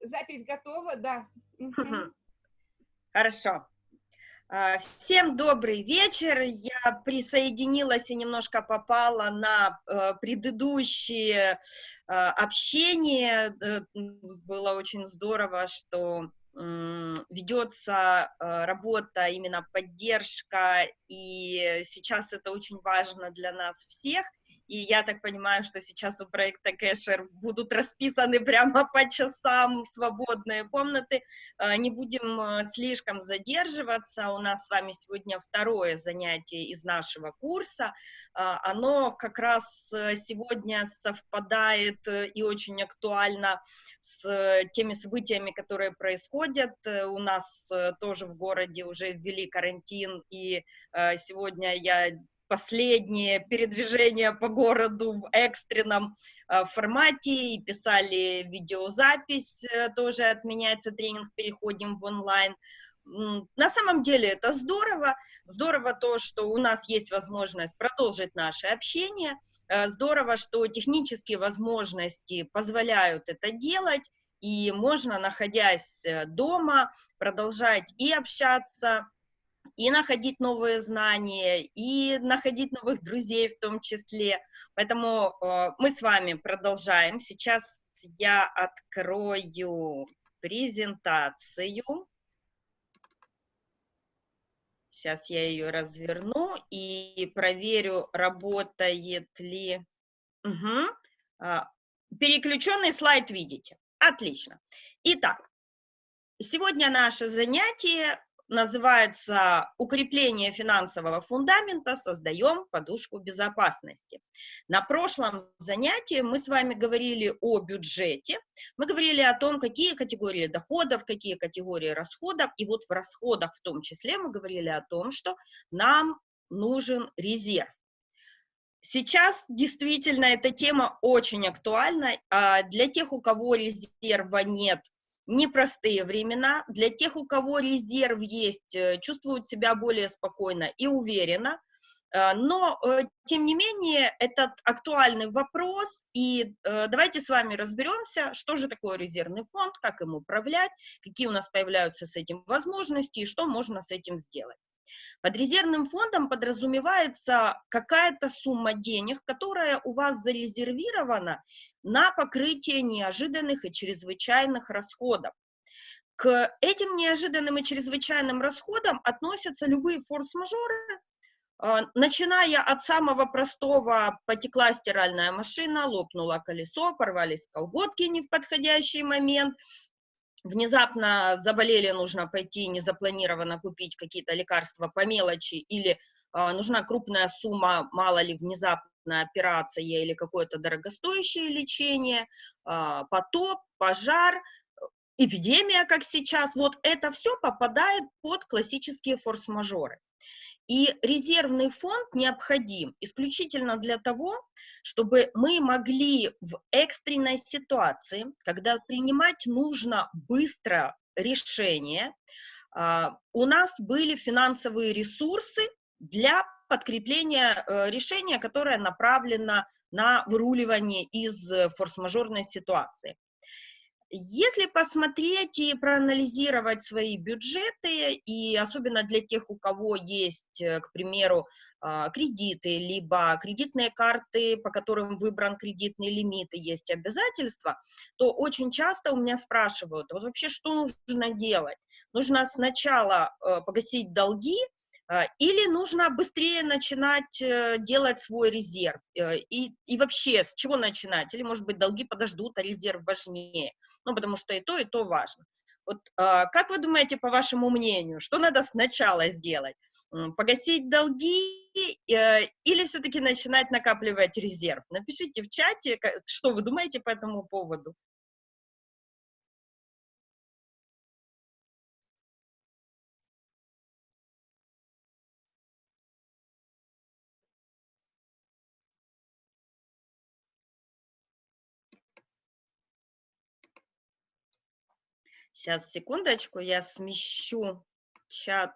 запись готова, да. Хорошо. А, всем добрый вечер. Я присоединилась и немножко попала на э, предыдущее э, общение. Э, было очень здорово, что ведется работа, именно поддержка, и сейчас это очень важно для нас всех – и я так понимаю, что сейчас у проекта Кэшер будут расписаны прямо по часам свободные комнаты. А, не будем а, слишком задерживаться. У нас с вами сегодня второе занятие из нашего курса. А, оно как раз э, сегодня совпадает э, и очень актуально с теми событиями, которые происходят. Э, у нас тоже в городе уже ввели карантин, и сегодня я последние передвижения по городу в экстренном э, формате. И писали видеозапись, э, тоже отменяется тренинг, переходим в онлайн. На самом деле это здорово, здорово то, что у нас есть возможность продолжить наше общение, э, здорово, что технические возможности позволяют это делать, и можно, находясь дома, продолжать и общаться, и находить новые знания, и находить новых друзей в том числе. Поэтому э, мы с вами продолжаем. Сейчас я открою презентацию. Сейчас я ее разверну и проверю, работает ли... Угу. Переключенный слайд видите. Отлично. Итак, сегодня наше занятие называется «Укрепление финансового фундамента. Создаем подушку безопасности». На прошлом занятии мы с вами говорили о бюджете, мы говорили о том, какие категории доходов, какие категории расходов, и вот в расходах в том числе мы говорили о том, что нам нужен резерв. Сейчас действительно эта тема очень актуальна. А для тех, у кого резерва нет, непростые времена. Для тех, у кого резерв есть, э, чувствуют себя более спокойно и уверенно. Э, но, э, тем не менее, этот актуальный вопрос, и давайте с вами разберемся, что же такое резервный фонд, как им управлять, какие у нас появляются с этим возможности, и что можно с этим сделать. Под резервным фондом подразумевается какая-то сумма денег, которая у вас зарезервирована на покрытие неожиданных и чрезвычайных расходов. К этим неожиданным и чрезвычайным расходам относятся любые форс-мажоры, а, начиная от самого простого, потекла стиральная машина, лопнуло колесо, порвались колготки не в подходящий момент, внезапно заболели, нужно пойти незапланированно купить какие-то лекарства по мелочи, или э, нужна крупная сумма, мало ли, внезапная операция или какое-то дорогостоящее лечение, э, потоп, пожар, эпидемия, как сейчас, вот это все попадает под классические форс-мажоры. И резервный фонд необходим исключительно для того, чтобы мы могли в экстренной ситуации, когда принимать нужно быстро решение, а, у нас были финансовые ресурсы для подкрепления э, решения, которое направлено на выруливание из форс-мажорной ситуации. Если посмотреть и проанализировать свои бюджеты, и особенно для тех, у кого есть, э, к примеру, а, кредиты, либо кредитные карты, по которым выбран кредитный лимит и есть обязательства, то очень часто у меня спрашивают, вот вообще что нужно делать? Нужно сначала э, погасить долги, а, или нужно быстрее начинать э, делать свой резерв? Э, и, и вообще, с чего начинать? Или, может быть, долги подождут, а резерв важнее? Ну, потому что и то, и то важно. Вот как вы думаете, по вашему мнению, что надо сначала сделать? Погасить долги э, или все-таки начинать накапливать резерв? Напишите в чате, что вы думаете по этому поводу. Сейчас, секундочку, я смещу чат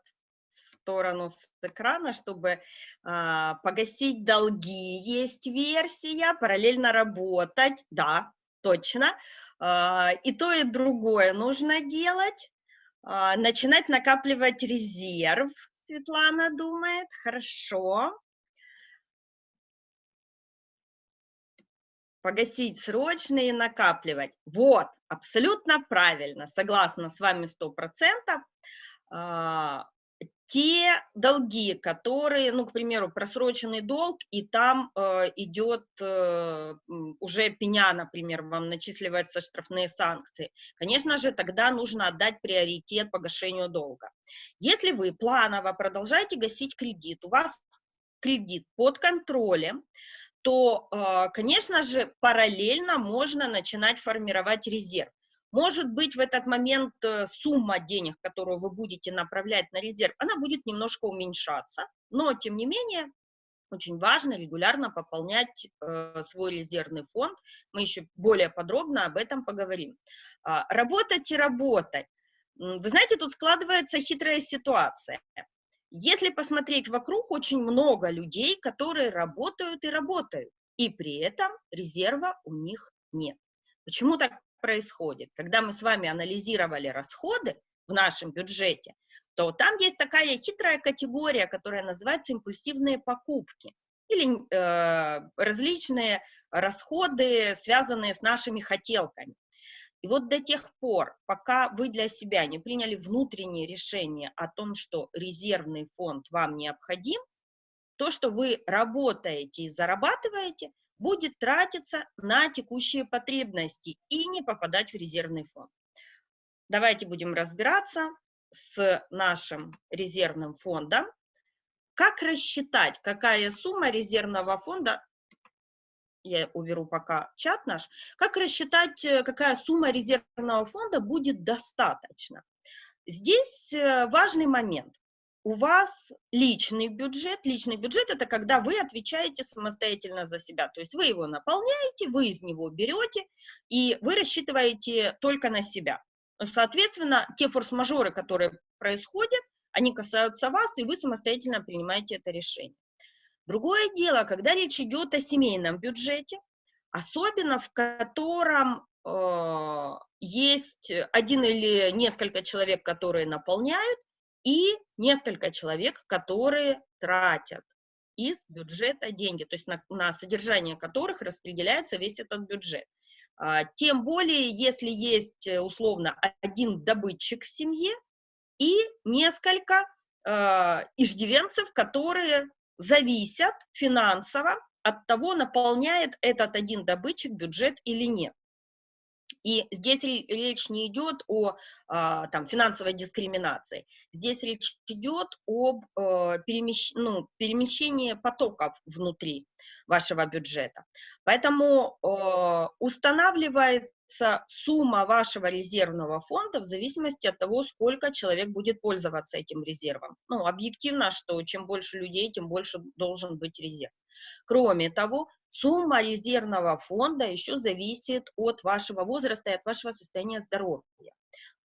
в сторону с экрана, чтобы а, погасить долги. Есть версия, параллельно работать. Да, точно. А, и то, и другое нужно делать. А, начинать накапливать резерв, Светлана думает. Хорошо. Погасить срочно и накапливать. Вот, абсолютно правильно, согласна с вами 100% те долги, которые, ну, к примеру, просроченный долг, и там э, идет э, уже пеня, например, вам начисливаются штрафные санкции, конечно же, тогда нужно отдать приоритет погашению долга. Если вы планово продолжаете гасить кредит, у вас кредит под контролем, то, э, конечно же, параллельно можно начинать формировать резерв. Может быть, в этот момент э, сумма денег, которую вы будете направлять на резерв, она будет немножко уменьшаться, но, тем не менее, очень важно регулярно пополнять э, свой резервный фонд. Мы еще более подробно об этом поговорим. А, работать и работать. Вы знаете, тут складывается хитрая ситуация. Если посмотреть вокруг, очень много людей, которые работают и работают, и при этом резерва у них нет. Почему так происходит? Когда мы с вами анализировали расходы в нашем бюджете, то там есть такая хитрая категория, которая называется импульсивные покупки или э, различные расходы, связанные с нашими хотелками. И вот до тех пор, пока вы для себя не приняли внутреннее решение о том, что резервный фонд вам необходим, то, что вы работаете и зарабатываете, будет тратиться на текущие потребности и не попадать в резервный фонд. Давайте будем разбираться с нашим резервным фондом. Как рассчитать, какая сумма резервного фонда, я уберу пока чат наш, как рассчитать, э, какая сумма резервного фонда будет достаточно. Здесь э, важный момент у вас личный бюджет. Личный бюджет – это когда вы отвечаете самостоятельно за себя. То есть вы его наполняете, вы из него берете, и вы рассчитываете только на себя. Соответственно, те форс-мажоры, которые происходят, они касаются вас, и вы самостоятельно принимаете это решение. Другое дело, когда речь идет о семейном бюджете, особенно в котором э, есть один или несколько человек, которые наполняют, и несколько человек, которые тратят из бюджета деньги, то есть на, на содержание которых распределяется весь этот бюджет. А, тем более, если есть э, условно один добытчик в семье и несколько а, иждивенцев, которые зависят финансово от того, наполняет этот один добытчик бюджет или нет. И здесь речь не идет о а, там, финансовой дискриминации, здесь речь идет об э, перемещ... ну, перемещении потоков внутри вашего бюджета. Поэтому э, устанавливается сумма вашего резервного фонда в зависимости от того, сколько человек будет пользоваться этим резервом. Ну, объективно, что чем больше людей, тем больше должен быть резерв. Кроме того, Сумма резервного фонда еще зависит от вашего возраста и от вашего состояния здоровья.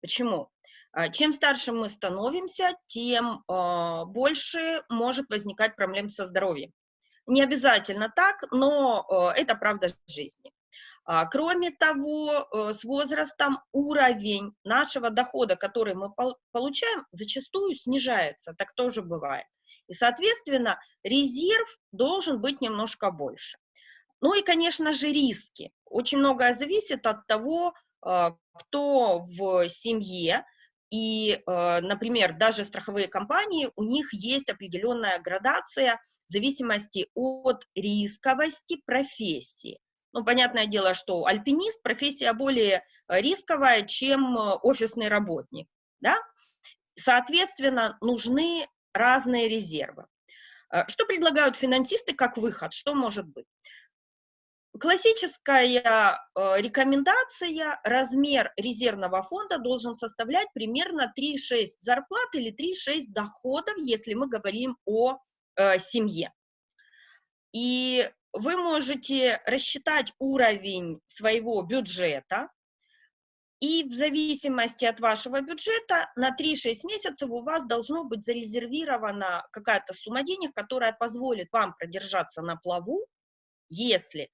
Почему? А, чем старше мы становимся, тем а, больше может возникать проблем со здоровьем. Не обязательно так, но а, это правда жизни. Кроме того, с возрастом уровень нашего дохода, который мы получаем, зачастую снижается, так тоже бывает. И, соответственно, резерв должен быть немножко больше. Ну и, конечно же, риски. Очень многое зависит от того, а, кто в семье, и, а, например, даже страховые компании, у них есть определенная градация в зависимости от рисковости профессии. Ну, понятное дело, что альпинист – профессия более рисковая, чем офисный работник, да? Соответственно, нужны разные резервы. Что предлагают финансисты как выход? Что может быть? Классическая э, рекомендация, размер резервного фонда должен составлять примерно 3,6 зарплат или 3,6 доходов, если мы говорим о э, семье. И вы можете рассчитать уровень своего бюджета, и в зависимости от вашего бюджета на 3-6 месяцев у вас должно быть зарезервирована какая-то сумма денег, которая позволит вам продержаться на плаву, если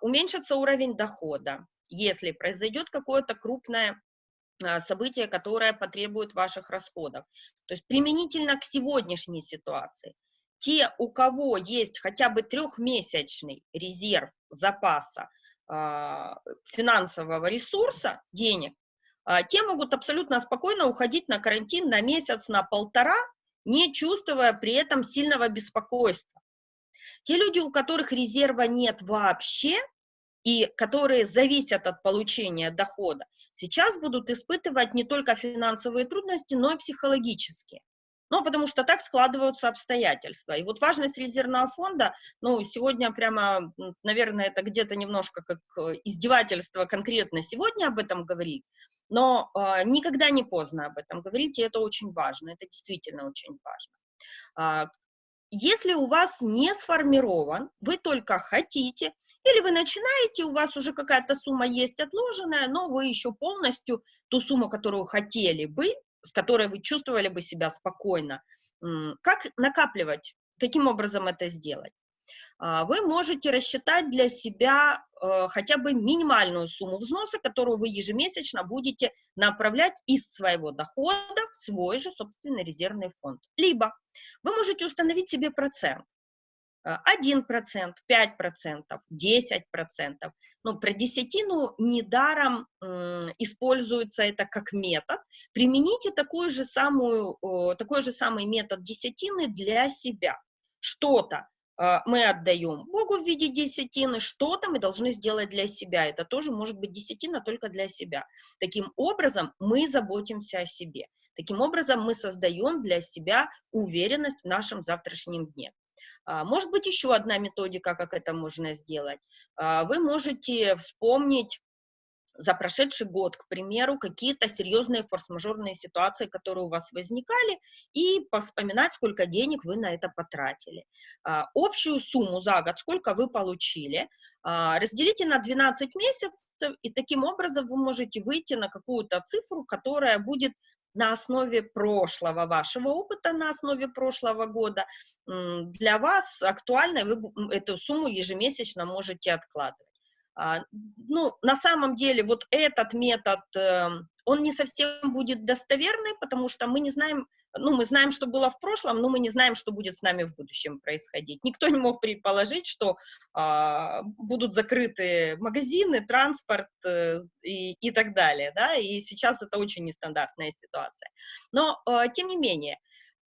уменьшится уровень дохода, если произойдет какое-то крупное а, событие, которое потребует ваших расходов. То есть применительно к сегодняшней ситуации. Те, у кого есть хотя бы трехмесячный резерв запаса э, финансового ресурса, денег, те могут абсолютно спокойно уходить на карантин на месяц, на полтора, не чувствуя при этом сильного беспокойства. Те люди, у которых резерва нет вообще, и которые зависят от получения дохода, сейчас будут испытывать не только финансовые трудности, но и психологические. Ну, потому что так складываются обстоятельства. И вот важность резервного фонда, ну, сегодня прямо, наверное, это где-то немножко как э, издевательство конкретно сегодня об этом говорить, но э, никогда не поздно об этом говорить, и это очень важно, это действительно очень важно. Если у вас не сформирован, вы только хотите, или вы начинаете, у вас уже какая-то сумма есть отложенная, но вы еще полностью ту сумму, которую хотели бы, с которой вы чувствовали бы себя спокойно, как накапливать, каким образом это сделать? А, вы можете рассчитать для себя э, хотя бы минимальную сумму взноса, которую вы ежемесячно будете направлять из своего дохода в свой же собственный резервный фонд. Либо вы можете установить себе процент. 1%, 5%, 10%. Ну, про десятину недаром используется это как метод. Примените такую же самую, такой же самый метод десятины для себя. Что-то мы отдаем Богу в виде десятины, что-то мы должны сделать для себя. Это тоже может быть десятина только для себя. Таким образом, мы заботимся о себе. Таким образом, мы создаем для себя уверенность в нашем завтрашнем дне. А, может быть, еще одна методика, как это можно сделать. А, вы можете вспомнить за прошедший год, к примеру, какие-то серьезные форс-мажорные ситуации, которые у вас возникали, и вспоминать, сколько денег вы на это потратили. А, общую сумму за год, сколько вы получили, а, разделите на 12 месяцев, и таким образом вы можете выйти на какую-то цифру, которая будет на основе прошлого вашего опыта, на основе прошлого года, для вас актуальна, вы эту сумму ежемесячно можете откладывать. А, ну, на самом деле, вот этот метод, эм, он не совсем будет достоверный, потому что мы не знаем, ну, мы знаем, что было в прошлом, но мы не знаем, что будет с нами в будущем происходить. Никто не мог предположить, что а, будут закрыты магазины, транспорт э, и, и так далее, да, и сейчас это очень нестандартная ситуация. Но, э, тем не менее,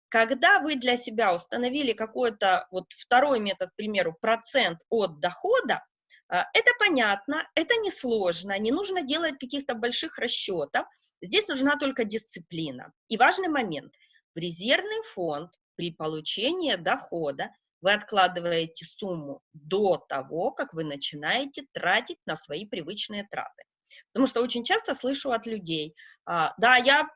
когда вы для себя установили какой-то, вот второй метод, к примеру, процент от дохода, это понятно, это несложно, не нужно делать каких-то больших расчетов. Здесь нужна только дисциплина. И важный момент. В резервный фонд при получении дохода вы откладываете сумму до того, как вы начинаете тратить на свои привычные траты. Потому что очень часто слышу от людей, а, да, я,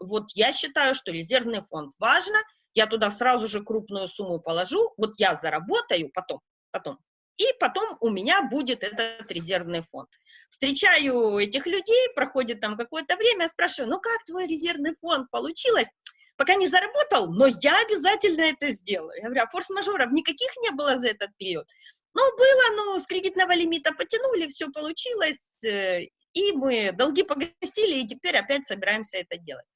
вот я считаю, что резервный фонд важно, я туда сразу же крупную сумму положу, вот я заработаю потом, потом, и потом у меня будет этот резервный фонд. Встречаю этих людей, проходит там какое-то время, спрашиваю, ну как твой резервный фонд получилось? Пока не заработал, но я обязательно это сделаю. Я говорю, а форс-мажоров никаких не было за этот период? Ну, было, ну, с кредитного лимита потянули, все получилось, э, и мы долги погасили, и теперь опять собираемся это делать.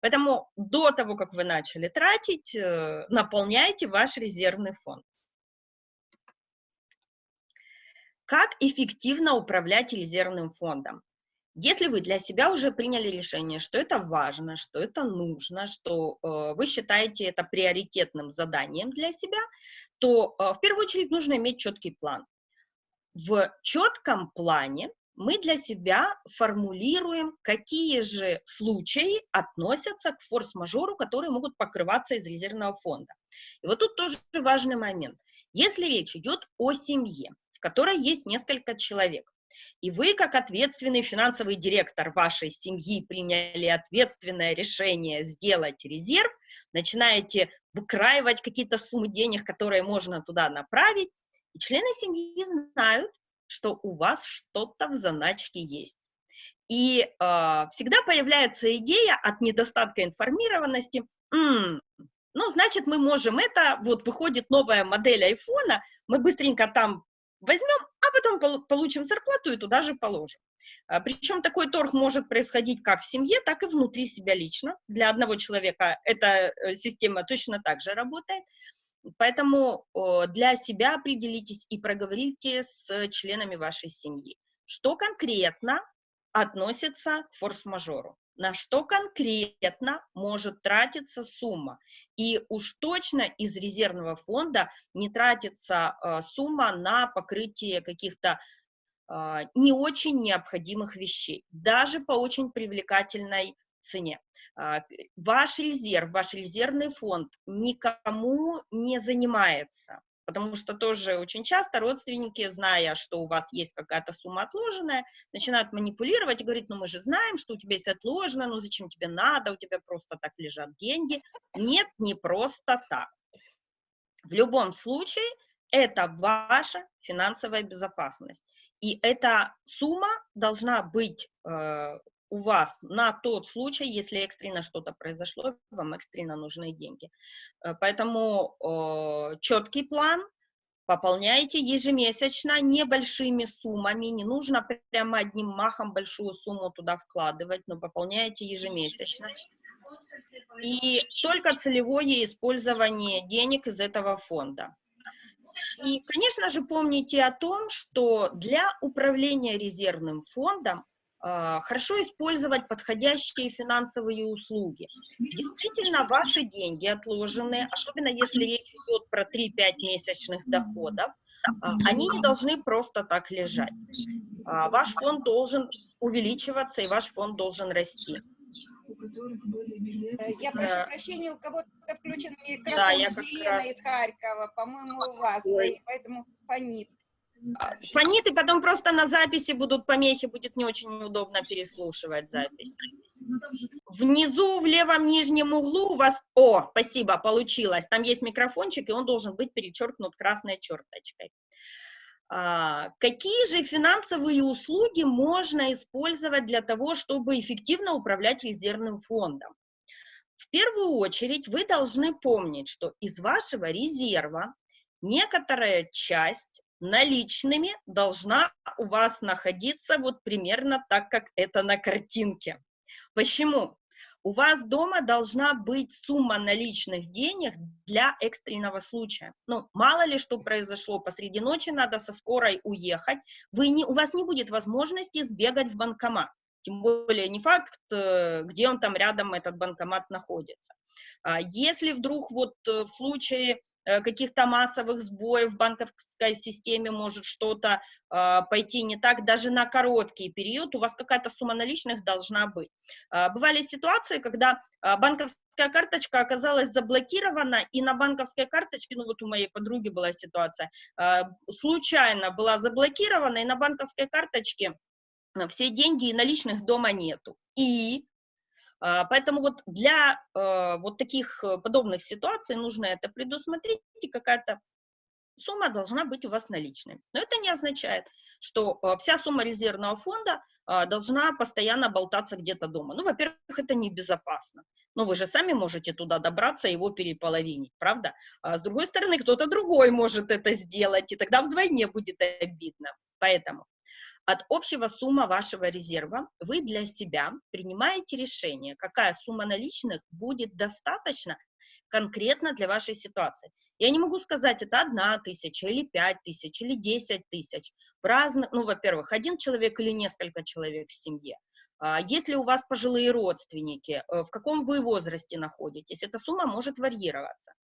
Поэтому до того, как вы начали тратить, э, наполняйте ваш резервный фонд. Как эффективно управлять резервным фондом? Если вы для себя уже приняли решение, что это важно, что это нужно, что э, вы считаете это приоритетным заданием для себя, то э, в первую очередь нужно иметь четкий план. В четком плане мы для себя формулируем, какие же случаи относятся к форс-мажору, которые могут покрываться из резервного фонда. И вот тут тоже важный момент. Если речь идет о семье, которой есть несколько человек. И вы, как ответственный финансовый директор вашей семьи, приняли ответственное решение сделать резерв, начинаете выкраивать какие-то суммы денег, которые можно туда направить, и члены семьи знают, что у вас что-то в заначке есть. И э, всегда появляется идея от недостатка информированности, М, ну, значит, мы можем это, вот выходит новая модель айфона, мы быстренько там возьмем, а потом получим зарплату и туда же положим. А, Причем такой торг может происходить как в семье, так и внутри себя лично. Для одного человека эта э, система точно так же работает. Поэтому для себя определитесь и проговорите с членами вашей семьи, что конкретно относится к форс-мажору, на что конкретно может тратиться сумма. И уж точно из резервного фонда не тратится э, сумма на покрытие каких-то э, не очень необходимых вещей, даже по очень привлекательной цене. А, ваш резерв, ваш резервный фонд никому не занимается, потому что тоже очень часто родственники, зная, что у вас есть какая-то сумма отложенная, начинают манипулировать и говорить, ну мы же знаем, что у тебя есть отложено, ну зачем тебе надо, у тебя просто так лежат деньги. Нет, не просто так. В любом случае, это ваша финансовая безопасность. И эта сумма должна быть э, у вас на тот случай, если экстренно что-то произошло, вам экстренно нужны деньги. Э, поэтому э, четкий план, пополняйте ежемесячно небольшими суммами, не нужно прямо одним махом большую сумму туда вкладывать, но пополняйте ежемесячно. И только целевое использование денег из этого фонда. И, конечно же, помните о том, что для управления резервным фондом хорошо использовать подходящие финансовые услуги. Действительно, ваши деньги отложенные, особенно если речь идет про 3-5 месячных доходов, а, они не должны просто так лежать. А, ваш фонд должен увеличиваться, и ваш фонд должен расти. Э, я прошу э, прощения, у кого-то включен микрофон да, я Елена раз... из Харькова, по-моему, у вас, Ой. поэтому фонит. Фонит, и потом просто на записи будут помехи, будет не очень удобно переслушивать запись. Внизу в левом нижнем углу у вас... О, спасибо, получилось. Там есть микрофончик, и он должен быть перечеркнут красной черточкой. А, какие же финансовые услуги можно использовать для того, чтобы эффективно управлять резервным фондом? В первую очередь вы должны помнить, что из вашего резерва некоторая часть наличными должна у вас находиться вот примерно так, как это на картинке. Почему? У вас дома должна быть сумма наличных денег для экстренного случая. Ну, мало ли что произошло, посреди ночи надо со скорой уехать, вы не, у вас не будет возможности сбегать в банкомат. Тем более не факт, э, где он там рядом, этот банкомат находится. А если вдруг вот э, в случае каких-то массовых сбоев в банковской системе может что-то э, пойти не так, даже на короткий период у вас какая-то сумма наличных должна быть. Э, бывали ситуации, когда э, банковская карточка оказалась заблокирована, и на банковской карточке, ну вот у моей подруги была ситуация, э, случайно была заблокирована, и на банковской карточке все деньги и наличных дома нету. И поэтому вот для э, вот таких э, подобных ситуаций нужно это предусмотреть, и какая-то сумма должна быть у вас наличной. Но это не означает, что э, вся сумма резервного фонда должна постоянно болтаться где-то дома. Ну, во-первых, это небезопасно. Но вы же сами можете туда добраться и его переполовинить, правда? А с другой стороны, кто-то другой может это сделать, и тогда вдвойне будет обидно. Поэтому от общего суммы вашего резерва вы для себя принимаете решение, какая сумма наличных будет достаточно конкретно для вашей ситуации. Я не могу сказать, это одна тысяча, или пять тысяч, или десять тысяч. В разных, ну, во-первых, один человек или несколько человек в семье. А, если у вас пожилые родственники, э, в каком вы возрасте находитесь, эта сумма может варьироваться.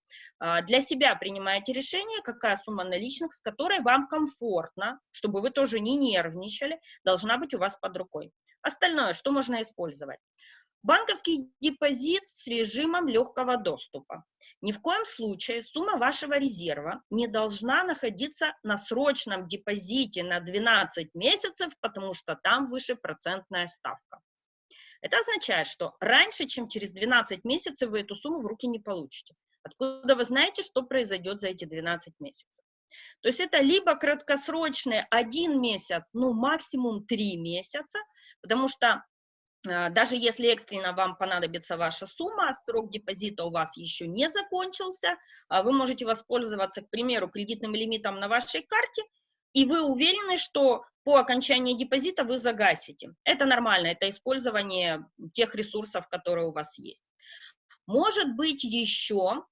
А, для себя принимаете решение, какая сумма наличных, с которой вам комфортно, чтобы вы тоже не нервничали, должна быть у вас под рукой. Остальное, что можно использовать? Банковский депозит с режимом легкого доступа. Ни в коем случае сумма вашего резерва не должна находиться на срочном депозите на 12 месяцев, потому что там выше процентная ставка. Это означает, что раньше, чем через 12 месяцев, вы эту сумму в руки не получите. Откуда вы знаете, что произойдет за эти 12 месяцев? То есть это либо краткосрочный один месяц, ну максимум три месяца, потому что даже если экстренно вам понадобится ваша сумма, срок депозита у вас еще не закончился, а вы можете воспользоваться, к примеру, кредитным лимитом на вашей карте, и вы уверены, что по окончании депозита вы загасите. Это нормально, это использование тех ресурсов, которые у вас есть. Может быть еще а,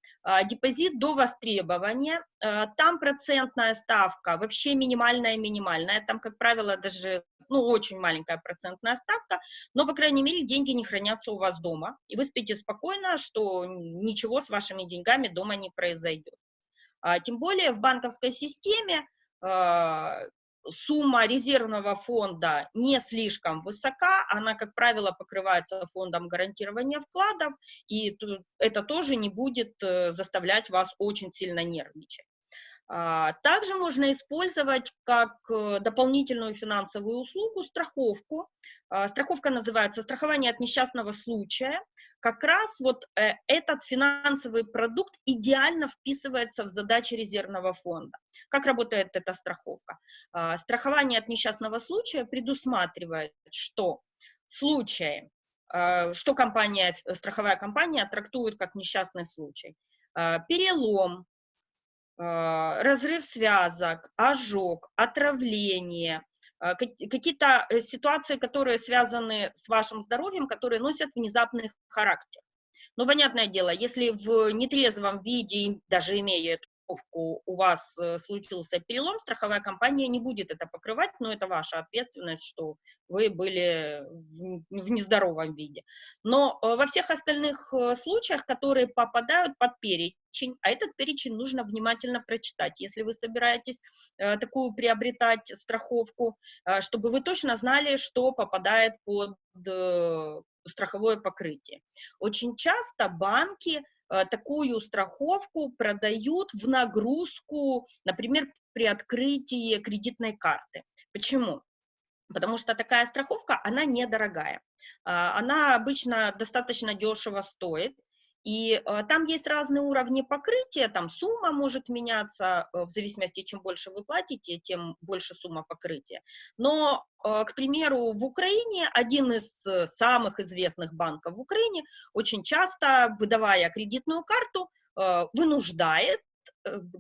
депозит до востребования, а, там процентная ставка вообще минимальная-минимальная, там, как правило, даже ну, очень маленькая процентная ставка, но, по крайней мере, деньги не хранятся у вас дома, и вы спите спокойно, что ничего с вашими деньгами дома не произойдет. А, тем более в банковской системе а, сумма резервного фонда не слишком высока, она, как правило, покрывается фондом гарантирования вкладов, и это тоже не будет э, заставлять вас очень сильно нервничать. А, также можно использовать как э, дополнительную финансовую услугу страховку. А, страховка называется страхование от несчастного случая. Как раз вот э, этот финансовый продукт идеально вписывается в задачи резервного фонда. Как работает эта страховка? А, страхование от несчастного случая предусматривает, что в случае, что компания, страховая компания трактует как несчастный случай, перелом, разрыв связок, ожог, отравление, а, какие-то э, ситуации, которые связаны с вашим здоровьем, которые носят внезапный характер. Но понятное дело, если в нетрезвом виде, даже имея эту страховку у вас э, случился перелом, страховая компания не будет это покрывать, но это ваша ответственность, что вы были в нездоровом виде. Но э, во всех остальных э, случаях, которые попадают под перечень, а этот перечень нужно внимательно прочитать, если вы собираетесь такую приобретать страховку, чтобы вы точно знали, что попадает под страховое покрытие. Очень часто банки такую страховку продают в нагрузку, например, при открытии кредитной карты. Почему? Потому что такая страховка, она недорогая. А, она обычно достаточно дешево стоит, и э, там есть разные уровни покрытия, там сумма может меняться, э, в зависимости, чем больше вы платите, тем больше сумма покрытия. Но, э, к примеру, в Украине один из самых известных банков в Украине очень часто, выдавая кредитную карту, вынуждает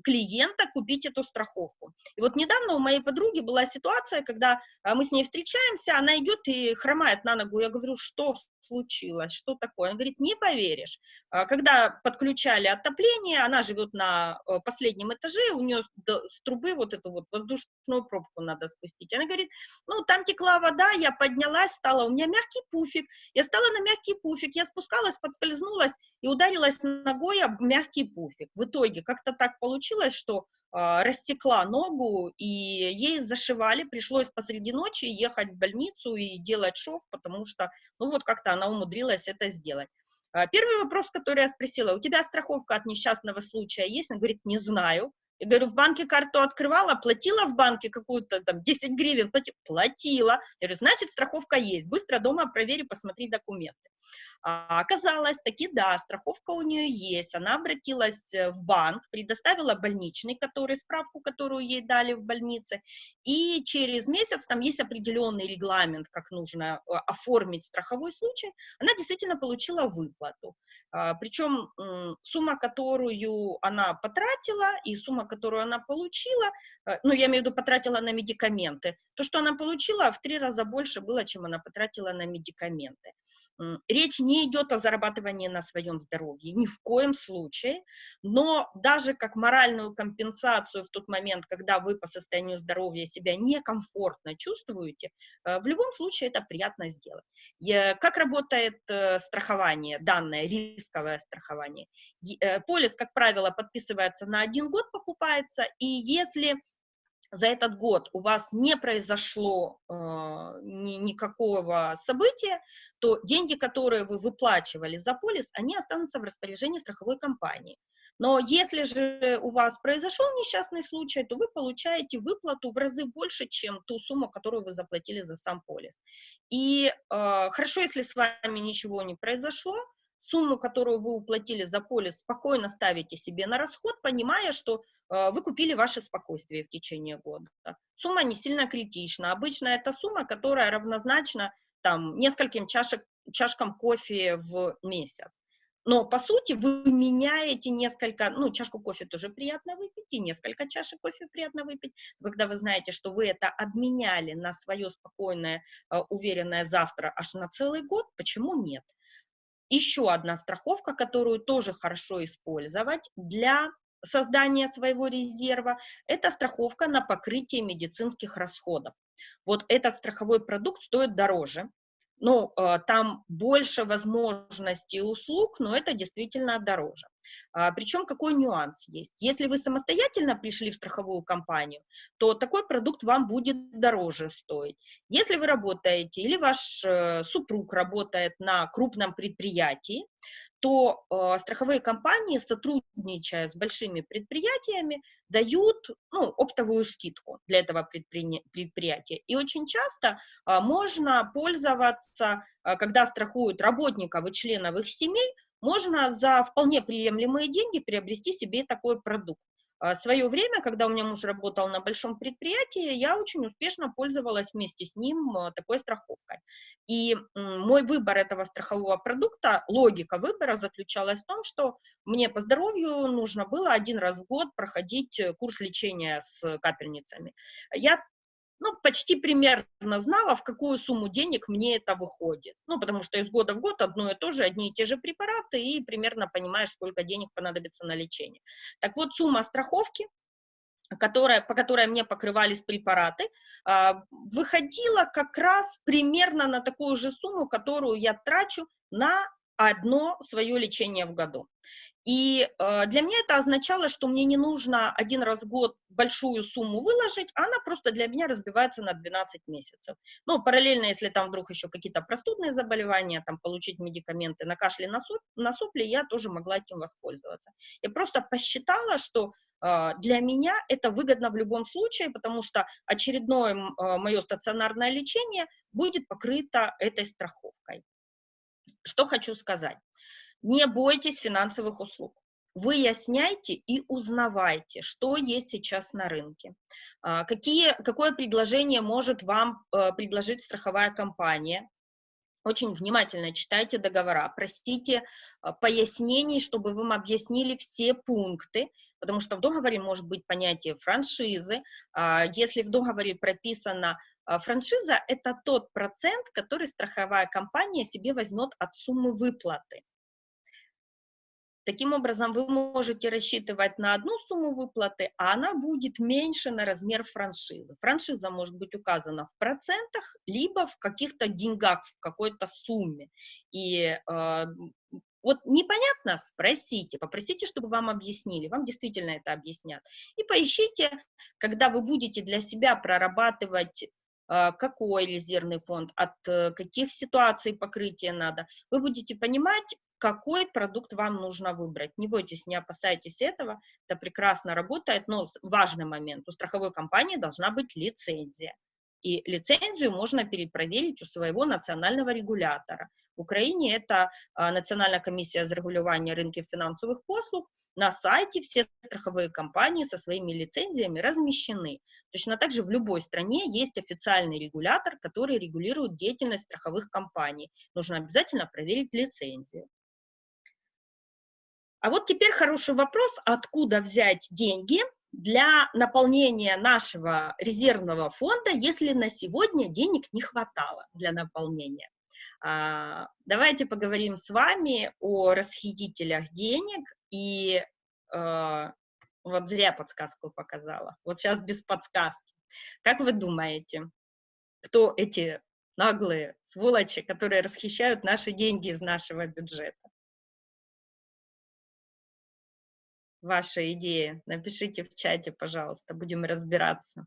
клиента купить эту страховку. И вот недавно у моей подруги была ситуация, когда мы с ней встречаемся, она идет и хромает на ногу. Я говорю, что случилось, что такое? Он говорит, не поверишь. А, когда подключали отопление, она живет на э, последнем этаже, у нее с трубы вот эту вот воздушную пробку надо спустить. Она говорит, ну, там текла вода, я поднялась, стала, у меня мягкий пуфик, я стала на мягкий пуфик, я спускалась, подскользнулась и ударилась ногой об мягкий пуфик. В итоге как-то так получилось, что э, растекла ногу, и ей зашивали, пришлось посреди ночи ехать в больницу и делать шов, потому что, ну, вот как-то она умудрилась это сделать. А, первый вопрос, который я спросила, у тебя страховка от несчастного случая есть? Он говорит, не знаю. Я говорю, в банке карту открывала, платила в банке какую-то там 10 гривен, платила. Я говорю, значит, страховка есть. Быстро дома провери, посмотри документы. А оказалось, таки да, страховка у нее есть. Она обратилась э, в банк, предоставила больничный, который, справку, которую ей дали в больнице, и через месяц, там есть определенный регламент, как нужно э, оформить страховой случай, она действительно получила выплату. А, причем сумма, которую она потратила, и сумма, которую она получила, э, ну, я имею в виду, потратила на медикаменты, то, что она получила, в три раза больше было, чем она потратила на медикаменты. Речь не идет о зарабатывании на своем здоровье, ни в коем случае, но даже как моральную компенсацию в тот момент, когда вы по состоянию здоровья себя некомфортно чувствуете, э, в любом случае это приятно сделать. Как работает э, страхование, данное рисковое страхование? Э, полис, как правило, подписывается на один год, покупается, и если за этот год у вас не произошло э, ни, никакого события, то деньги, которые вы выплачивали за полис, они останутся в распоряжении страховой компании. Но если же у вас произошел несчастный случай, то вы получаете выплату в разы больше, чем ту сумму, которую вы заплатили за сам полис. И э, хорошо, если с вами ничего не произошло, сумму, которую вы уплатили за полис, спокойно ставите себе на расход, понимая, что э, вы купили ваше спокойствие в течение года. Сумма не сильно критична. Обычно это сумма, которая равнозначна там, нескольким чашек, чашкам кофе в месяц. но, по сути, вы меняете несколько, ну, чашку кофе тоже приятно выпить, и несколько чашек кофе приятно выпить, когда вы знаете, что вы это обменяли на свое спокойное, э, уверенное завтра аж на целый год, почему нет? Еще одна страховка, которую тоже хорошо использовать для создания своего резерва, это страховка на покрытие медицинских расходов. Вот этот страховой продукт стоит дороже, ну, там больше возможностей услуг, но это действительно дороже. А, Причем какой нюанс есть? Если вы самостоятельно пришли в страховую компанию, то такой продукт вам будет дороже стоить. Если вы работаете или ваш э, супруг работает на крупном предприятии, то э, страховые компании, сотрудничая с большими предприятиями, дают ну, оптовую скидку для этого предпри... предприятия. И очень часто э, можно пользоваться, когда страхуют работников и членов их семей, можно за вполне приемлемые деньги приобрести себе такой продукт. В свое время, когда у меня муж работал на большом предприятии, я очень успешно пользовалась вместе с ним э, такой страховкой. И мой выбор этого страхового продукта, логика выбора заключалась в том, что мне по здоровью нужно было один раз в год проходить э, курс лечения с капельницами. Я ну, почти примерно знала, в какую сумму денег мне это выходит. Ну, потому что из года в год одно и то же, одни и те же препараты, и примерно понимаешь, сколько денег понадобится на лечение. Так вот, сумма страховки, которая, по которой мне покрывались препараты, а, выходила как раз примерно на такую же сумму, которую я трачу на одно свое лечение в году. И э, для меня это означало, что мне не нужно один раз в год большую сумму выложить, а она просто для меня разбивается на 12 месяцев. Ну, параллельно, если там вдруг еще какие-то простудные заболевания, там получить медикаменты на кашле, на, на сопли, я тоже могла этим воспользоваться. Я просто посчитала, что э, для меня это выгодно в любом случае, потому что очередное э, мое стационарное лечение будет покрыто этой страховкой. Что хочу сказать. Не бойтесь финансовых услуг. Выясняйте и узнавайте, что есть сейчас на рынке. А, какие, какое предложение может вам э, предложить страховая компания, очень внимательно читайте договора, простите а, пояснений, чтобы вы объяснили все пункты, потому что в договоре может быть понятие франшизы. А, если в договоре прописано франшиза, это тот процент, который страховая компания себе возьмет от суммы выплаты. Таким образом, вы можете рассчитывать на одну сумму выплаты, а она будет меньше на размер франшизы. Франшиза может быть указана в процентах, либо в каких-то деньгах, в какой-то сумме. И э, вот непонятно, спросите, попросите, чтобы вам объяснили, вам действительно это объяснят. И поищите, когда вы будете для себя прорабатывать э, какой резервный фонд, от э, каких ситуаций покрытия надо, вы будете понимать, какой продукт вам нужно выбрать. Не бойтесь, не опасайтесь этого, это прекрасно работает, но важный момент, у страховой компании должна быть лицензия. И лицензию можно перепроверить у своего национального регулятора. В Украине это а, Национальная комиссия зарегулирования рынка финансовых послуг. На сайте все страховые компании со своими лицензиями размещены. Точно так же в любой стране есть официальный регулятор, который регулирует деятельность страховых компаний. Нужно обязательно проверить лицензию. А вот теперь хороший вопрос, откуда взять деньги для наполнения нашего резервного фонда, если на сегодня денег не хватало для наполнения. А, давайте поговорим с вами о расхитителях денег и а, вот зря подсказку показала. Вот сейчас без подсказки. Как вы думаете, кто эти наглые сволочи, которые расхищают наши деньги из нашего бюджета? Ваша идея. Напишите в чате, пожалуйста, будем разбираться.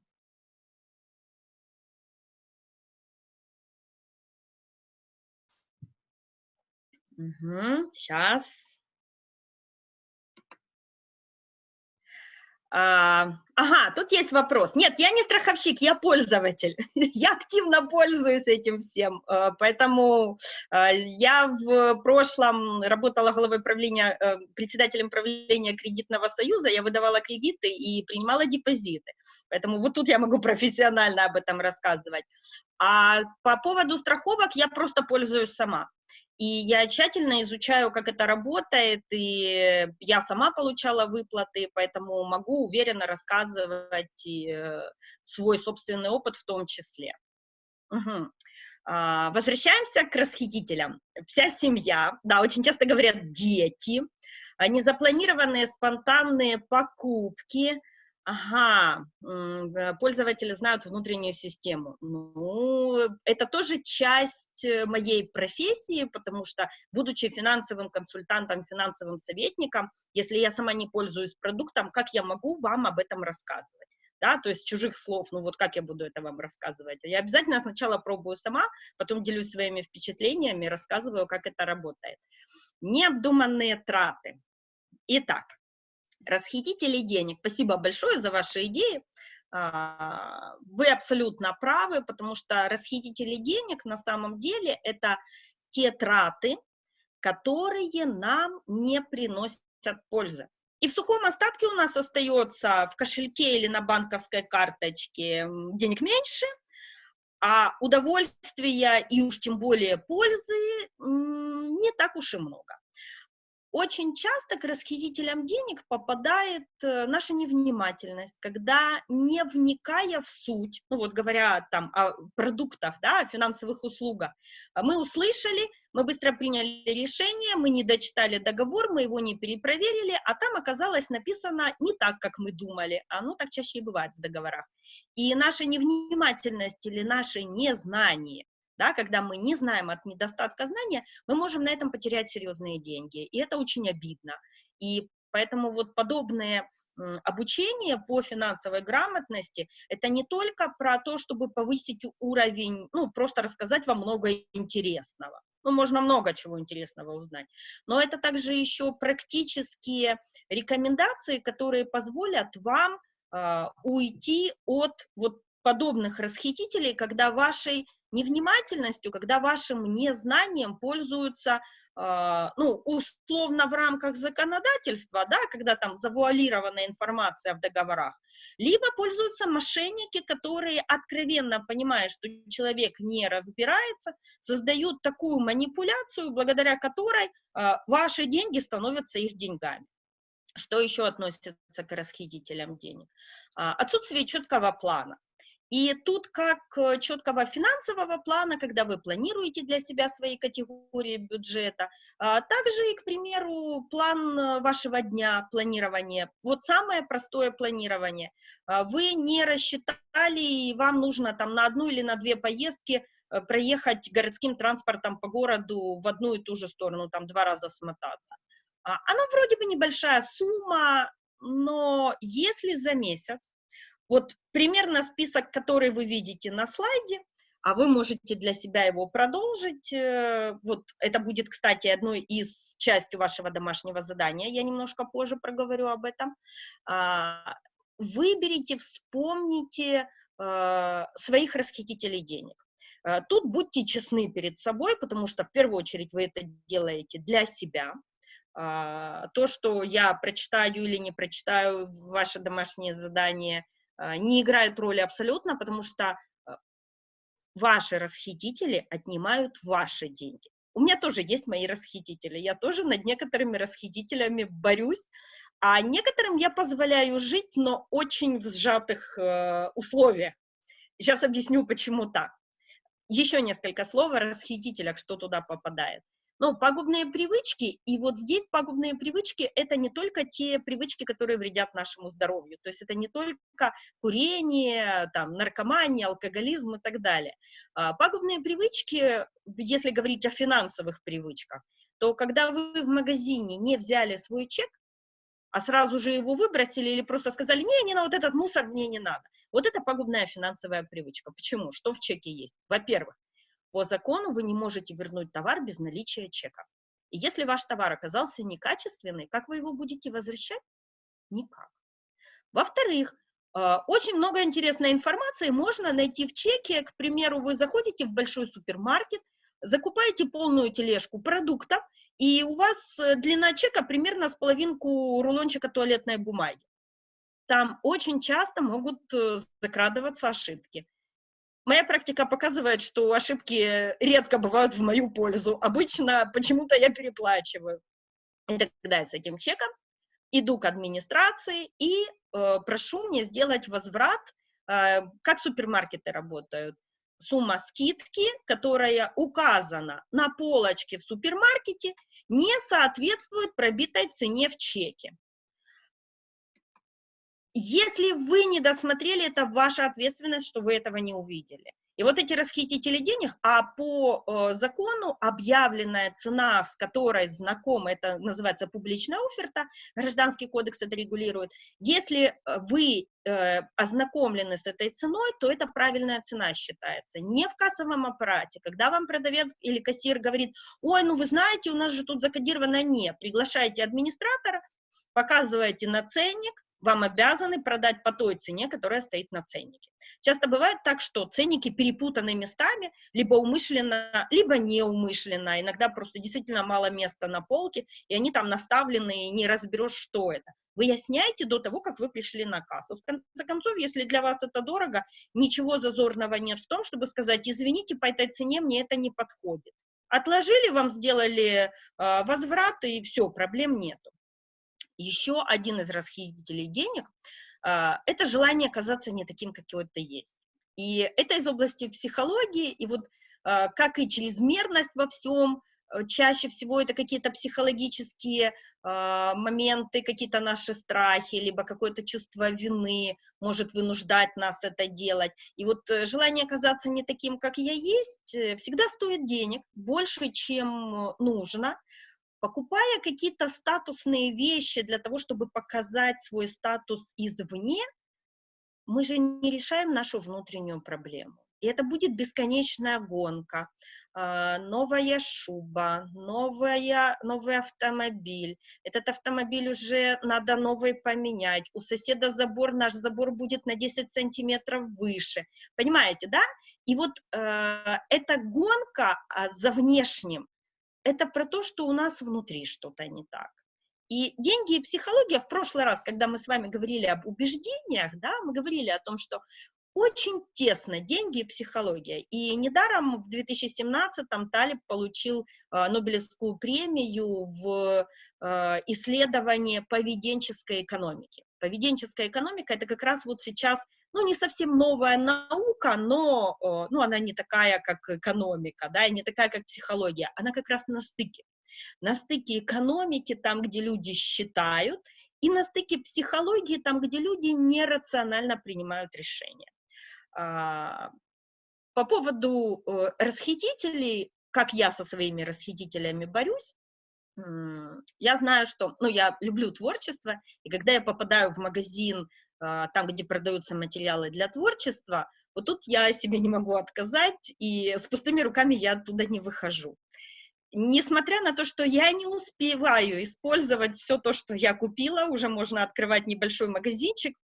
Угу, сейчас. А, ага, тут есть вопрос. Нет, я не страховщик, я пользователь. я активно пользуюсь этим всем. А, поэтому а, я в прошлом работала главой правления, э, председателем правления кредитного союза. Я выдавала кредиты и принимала депозиты. Поэтому вот тут я могу профессионально об этом рассказывать. А по поводу страховок я просто пользуюсь сама. И я тщательно изучаю, как это работает, и я сама получала выплаты, поэтому могу уверенно рассказывать э, свой собственный опыт в том числе. Угу. А, возвращаемся к расхитителям. Вся семья, да, очень часто говорят дети, незапланированные спонтанные покупки, Ага, э, пользователи знают внутреннюю систему. Ну, это тоже часть э, моей профессии, потому что, будучи финансовым консультантом, финансовым советником, если я сама не пользуюсь продуктом, как я могу вам об этом рассказывать? Да, то есть чужих слов, ну вот как я буду это вам рассказывать? Я обязательно сначала пробую сама, потом делюсь своими впечатлениями, рассказываю, как это работает. Необдуманные траты. Итак, расхитители денег. Спасибо большое за ваши идеи. А, вы абсолютно правы, потому что расхитители денег на самом деле это те траты, которые нам не приносят пользы. И в сухом остатке у нас остается в кошельке или на банковской карточке денег меньше, а удовольствия и уж тем более пользы не так уж и много. Очень часто к расхитителям денег попадает э, наша невнимательность, когда, не вникая в суть, ну вот говоря там о продуктах, да, о финансовых услугах, а мы услышали, мы быстро приняли решение, мы не дочитали договор, мы его не перепроверили, а там оказалось написано не так, как мы думали, а ну так чаще и бывает в договорах. И наша невнимательность или наше незнание да, когда мы не знаем от недостатка знания, мы можем на этом потерять серьезные деньги, и это очень обидно. И поэтому вот подобные обучение по финансовой грамотности – это не только про то, чтобы повысить уровень, ну, просто рассказать вам много интересного. Ну, можно много чего интересного узнать. Но это также еще практические рекомендации, которые позволят вам э, уйти от вот подобных расхитителей, когда вашей невнимательностью, когда вашим незнанием пользуются, э, ну, условно в рамках законодательства, да, когда там завуалированная информация в договорах, либо пользуются мошенники, которые, откровенно понимая, что человек не разбирается, создают такую манипуляцию, благодаря которой э, ваши деньги становятся их деньгами. Что еще относится к расхитителям денег? А, отсутствие четкого плана. И тут как э, четкого финансового плана, когда вы планируете для себя свои категории бюджета, а также и, к примеру, план э, вашего дня, планирование. Вот самое простое планирование. А вы не рассчитали, и вам нужно там на одну или на две поездки э, проехать городским транспортом по городу в одну и ту же сторону, там два раза смотаться. А, оно вроде бы небольшая сумма, но если за месяц вот примерно список, который вы видите на слайде, а вы можете для себя его продолжить. Э, вот это будет, кстати, одной из частью вашего домашнего задания. Я немножко позже проговорю об этом. А, выберите, вспомните э, своих расхитителей денег. Э, тут будьте честны перед собой, потому что в первую очередь вы это делаете для себя. А, то, что я прочитаю или не прочитаю ваше домашнее задание – не играет роли абсолютно, потому что а, ваши расхитители отнимают ваши деньги. У меня тоже есть мои расхитители, я тоже над некоторыми расхитителями борюсь, а некоторым я позволяю жить, но очень в сжатых э, условиях. Сейчас объясню, почему так. Еще несколько слов о расхитителях, что туда попадает. Но пагубные привычки, и вот здесь пагубные привычки, это не только те привычки, которые вредят нашему здоровью, то есть это не только курение, там, наркомания, алкоголизм и так далее. А, пагубные привычки, если говорить о финансовых привычках, то когда вы в магазине не взяли свой чек, а сразу же его выбросили или просто сказали, не, не, на вот этот мусор мне не надо. Вот это пагубная финансовая привычка. Почему? Что в чеке есть? Во-первых, по закону вы не можете вернуть товар без наличия чека. И если ваш товар оказался некачественный, как вы его будете возвращать? Никак. Во-вторых, э, очень много интересной информации можно найти в чеке. К примеру, вы заходите в большой супермаркет, закупаете полную тележку продуктов, и у вас э, длина чека примерно с половинку рулончика туалетной бумаги. Там очень часто могут э, закрадываться ошибки. Моя практика показывает, что ошибки редко бывают в мою пользу. Обычно почему-то я переплачиваю. И тогда я с этим чеком иду к администрации и э, прошу мне сделать возврат, э, как супермаркеты работают. Сумма скидки, которая указана на полочке в супермаркете, не соответствует пробитой цене в чеке. Если вы не досмотрели, это ваша ответственность, что вы этого не увидели. И вот эти расхитители денег, а по э, закону объявленная цена, с которой знакома, это называется публичная оферта, гражданский кодекс это регулирует, если э, вы э, ознакомлены с этой ценой, то это правильная цена считается. Не в кассовом аппарате, когда вам продавец или кассир говорит, ой, ну вы знаете, у нас же тут закодировано нет, приглашайте администратора, показываете на ценник, вам обязаны продать по той цене, которая стоит на ценнике. Часто бывает так, что ценники перепутаны местами, либо умышленно, либо неумышленно. Иногда просто действительно мало места на полке, и они там наставлены, и не разберешь, что это. Выясняйте до того, как вы пришли на кассу. В конце концов, если для вас это дорого, ничего зазорного нет в том, чтобы сказать, извините, по этой цене мне это не подходит. Отложили, вам сделали э, возврат, и все, проблем нету. Еще один из расхитителей денег а, – это желание казаться не таким, какой ты есть. И это из области психологии, и вот а, как и чрезмерность во всем, э, чаще всего это какие-то психологические э, моменты, какие-то наши страхи, либо какое-то чувство вины может вынуждать нас это делать. И вот э, желание казаться не таким, как я есть, всегда стоит денег, больше, чем нужно, Покупая какие-то статусные вещи для того, чтобы показать свой статус извне, мы же не решаем нашу внутреннюю проблему. И это будет бесконечная гонка. А, новая шуба, новая, новый автомобиль. Этот автомобиль уже надо новый поменять. У соседа забор, наш забор будет на 10 сантиметров выше. Понимаете, да? И вот э, эта гонка а, за внешним, это про то, что у нас внутри что-то не так. И деньги и психология, в прошлый раз, когда мы с вами говорили об убеждениях, да, мы говорили о том, что очень тесно деньги и психология. И недаром в 2017-м Талиб получил э, Нобелевскую премию в э, исследовании поведенческой экономики. Поведенческая экономика – это как раз вот сейчас, ну, не совсем новая наука, но, э, ну, она не такая, как экономика, да, и не такая, как психология. Она как раз на стыке. На стыке экономики, там, где люди считают, и на стыке психологии, там, где люди нерационально принимают решения. А, по поводу э, расхитителей, как я со своими расхитителями борюсь, я знаю, что, ну, я люблю творчество, и когда я попадаю в магазин, а, там, где продаются материалы для творчества, вот тут я себе не могу отказать, и с пустыми руками я оттуда не выхожу. Несмотря на то, что я не успеваю использовать все то, что я купила, уже можно открывать небольшой магазинчик,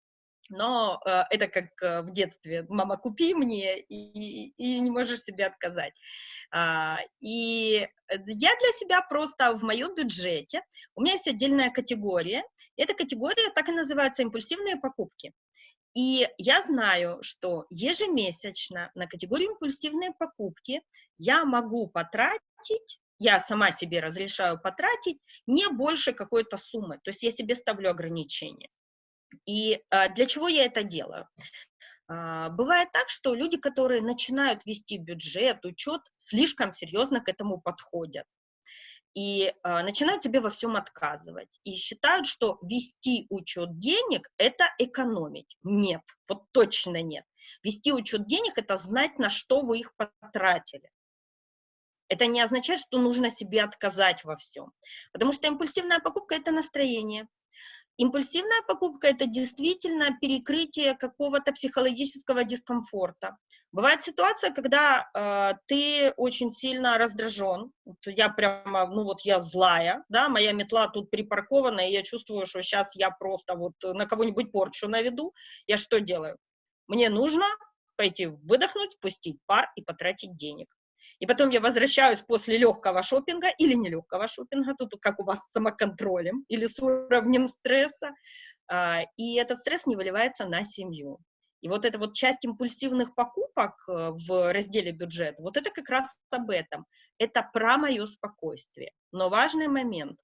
но э, это как э, в детстве, мама, купи мне, и, и не можешь себе отказать. А, и я для себя просто в моем бюджете, у меня есть отдельная категория, эта категория так и называется «импульсивные покупки». И я знаю, что ежемесячно на категорию импульсивные покупки я могу потратить я сама себе разрешаю потратить не больше какой-то суммы. То есть я себе ставлю ограничения. И а, для чего я это делаю? А, бывает так, что люди, которые начинают вести бюджет, учет, слишком серьезно к этому подходят и а, начинают себе во всем отказывать. И считают, что вести учет денег – это экономить. Нет, вот точно нет. Вести учет денег – это знать, на что вы их потратили. Это не означает, что нужно себе отказать во всем. Потому что импульсивная покупка – это настроение. Импульсивная покупка – это действительно перекрытие какого-то психологического дискомфорта. Бывает ситуация, когда э, ты очень сильно раздражен, вот я прямо, ну вот я злая, да, моя метла тут припаркована, и я чувствую, что сейчас я просто вот на кого-нибудь порчу наведу, я что делаю? Мне нужно пойти выдохнуть, спустить пар и потратить денег. И потом я возвращаюсь после легкого шопинга или нелегкого шопинга, тут как у вас с самоконтролем или с уровнем стресса, а, и этот стресс не выливается на семью. И вот эта вот часть импульсивных покупок э, в разделе бюджет, вот это как раз об этом. Это про мое спокойствие. Но важный момент.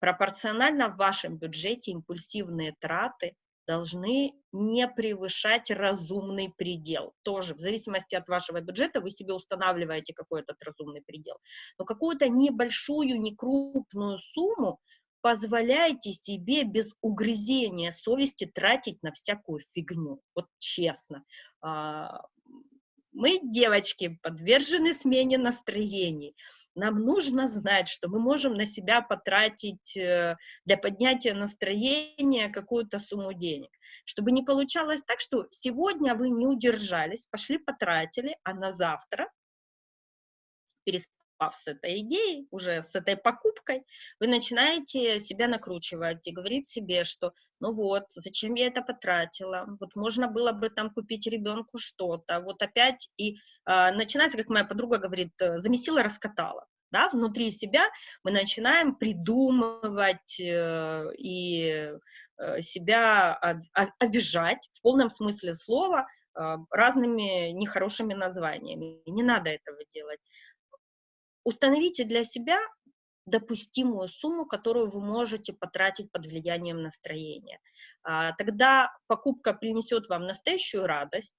Пропорционально в вашем бюджете импульсивные траты должны не превышать разумный предел. Тоже в зависимости от вашего бюджета вы себе устанавливаете какой то разумный предел. Но какую-то небольшую, не крупную сумму позволяете себе без угрызения совести тратить на всякую фигню. Вот честно. Мы, девочки, подвержены смене настроений. Нам нужно знать, что мы можем на себя потратить э, для поднятия настроения какую-то сумму денег. Чтобы не получалось так, что сегодня вы не удержались, пошли потратили, а на завтра перестав с этой идеей, уже с этой покупкой, вы начинаете себя накручивать и говорить себе, что ну вот, зачем я это потратила, вот можно было бы там купить ребенку что-то, вот опять, и э, начинается, как моя подруга говорит, э, замесила, раскатала. Да, внутри себя мы начинаем придумывать э, и э, себя обижать в полном смысле слова э, разными нехорошими названиями. Не надо этого делать. Установите для себя допустимую сумму, которую вы можете потратить под влиянием настроения. А, тогда покупка принесет вам настоящую радость,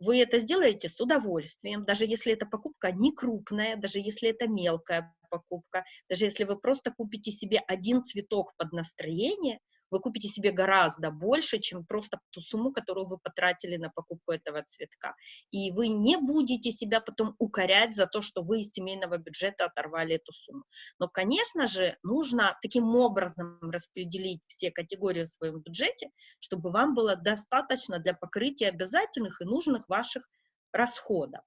вы это сделаете с удовольствием, даже если эта покупка не крупная, даже если это мелкая покупка, даже если вы просто купите себе один цветок под настроение, вы купите себе гораздо больше, чем просто ту сумму, которую вы потратили на покупку этого цветка. И вы не будете себя потом укорять за то, что вы из семейного бюджета оторвали эту сумму. Но, конечно же, нужно таким образом распределить все категории в своем бюджете, чтобы вам было достаточно для покрытия обязательных и нужных ваших расходов.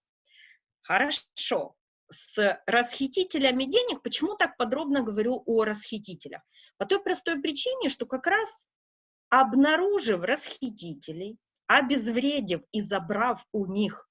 Хорошо с расхитителями денег, почему так подробно говорю о расхитителях? По той простой причине, что как раз обнаружив расхитителей, обезвредив и забрав у них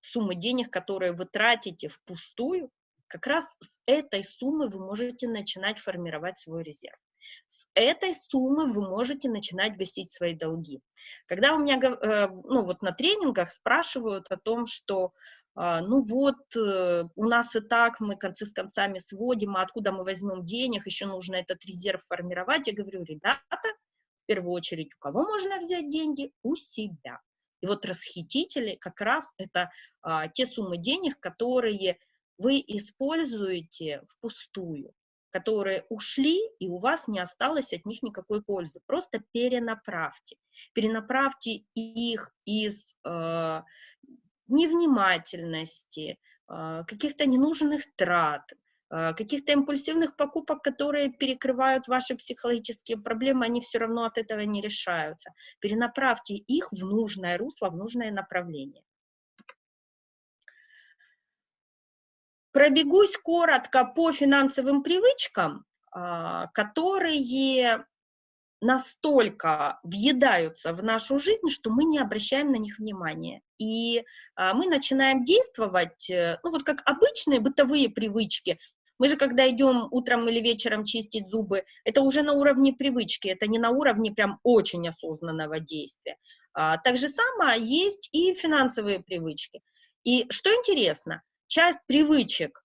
суммы денег, которые вы тратите впустую, как раз с этой суммы вы можете начинать формировать свой резерв. С этой суммы вы можете начинать гасить свои долги. Когда у меня э, ну, вот на тренингах спрашивают о том, что а, ну вот, э, у нас и так мы концы с концами сводим, а откуда мы возьмем денег, еще нужно этот резерв формировать. Я говорю, ребята, в первую очередь, у кого можно взять деньги? У себя. И вот расхитители как раз это а, те суммы денег, которые вы используете впустую, которые ушли, и у вас не осталось от них никакой пользы. Просто перенаправьте. Перенаправьте их из э, невнимательности, а, каких-то ненужных трат, а, каких-то импульсивных покупок, которые перекрывают ваши психологические проблемы, они все равно от этого не решаются. Перенаправьте их в нужное русло, в нужное направление. Пробегусь коротко по финансовым привычкам, а, которые настолько въедаются в нашу жизнь, что мы не обращаем на них внимания. И а, мы начинаем действовать, э, ну вот как обычные бытовые привычки. Мы же, когда идем утром или вечером чистить зубы, это уже на уровне привычки, это не на уровне прям очень осознанного действия. А, так же самое есть и финансовые привычки. И что интересно, часть привычек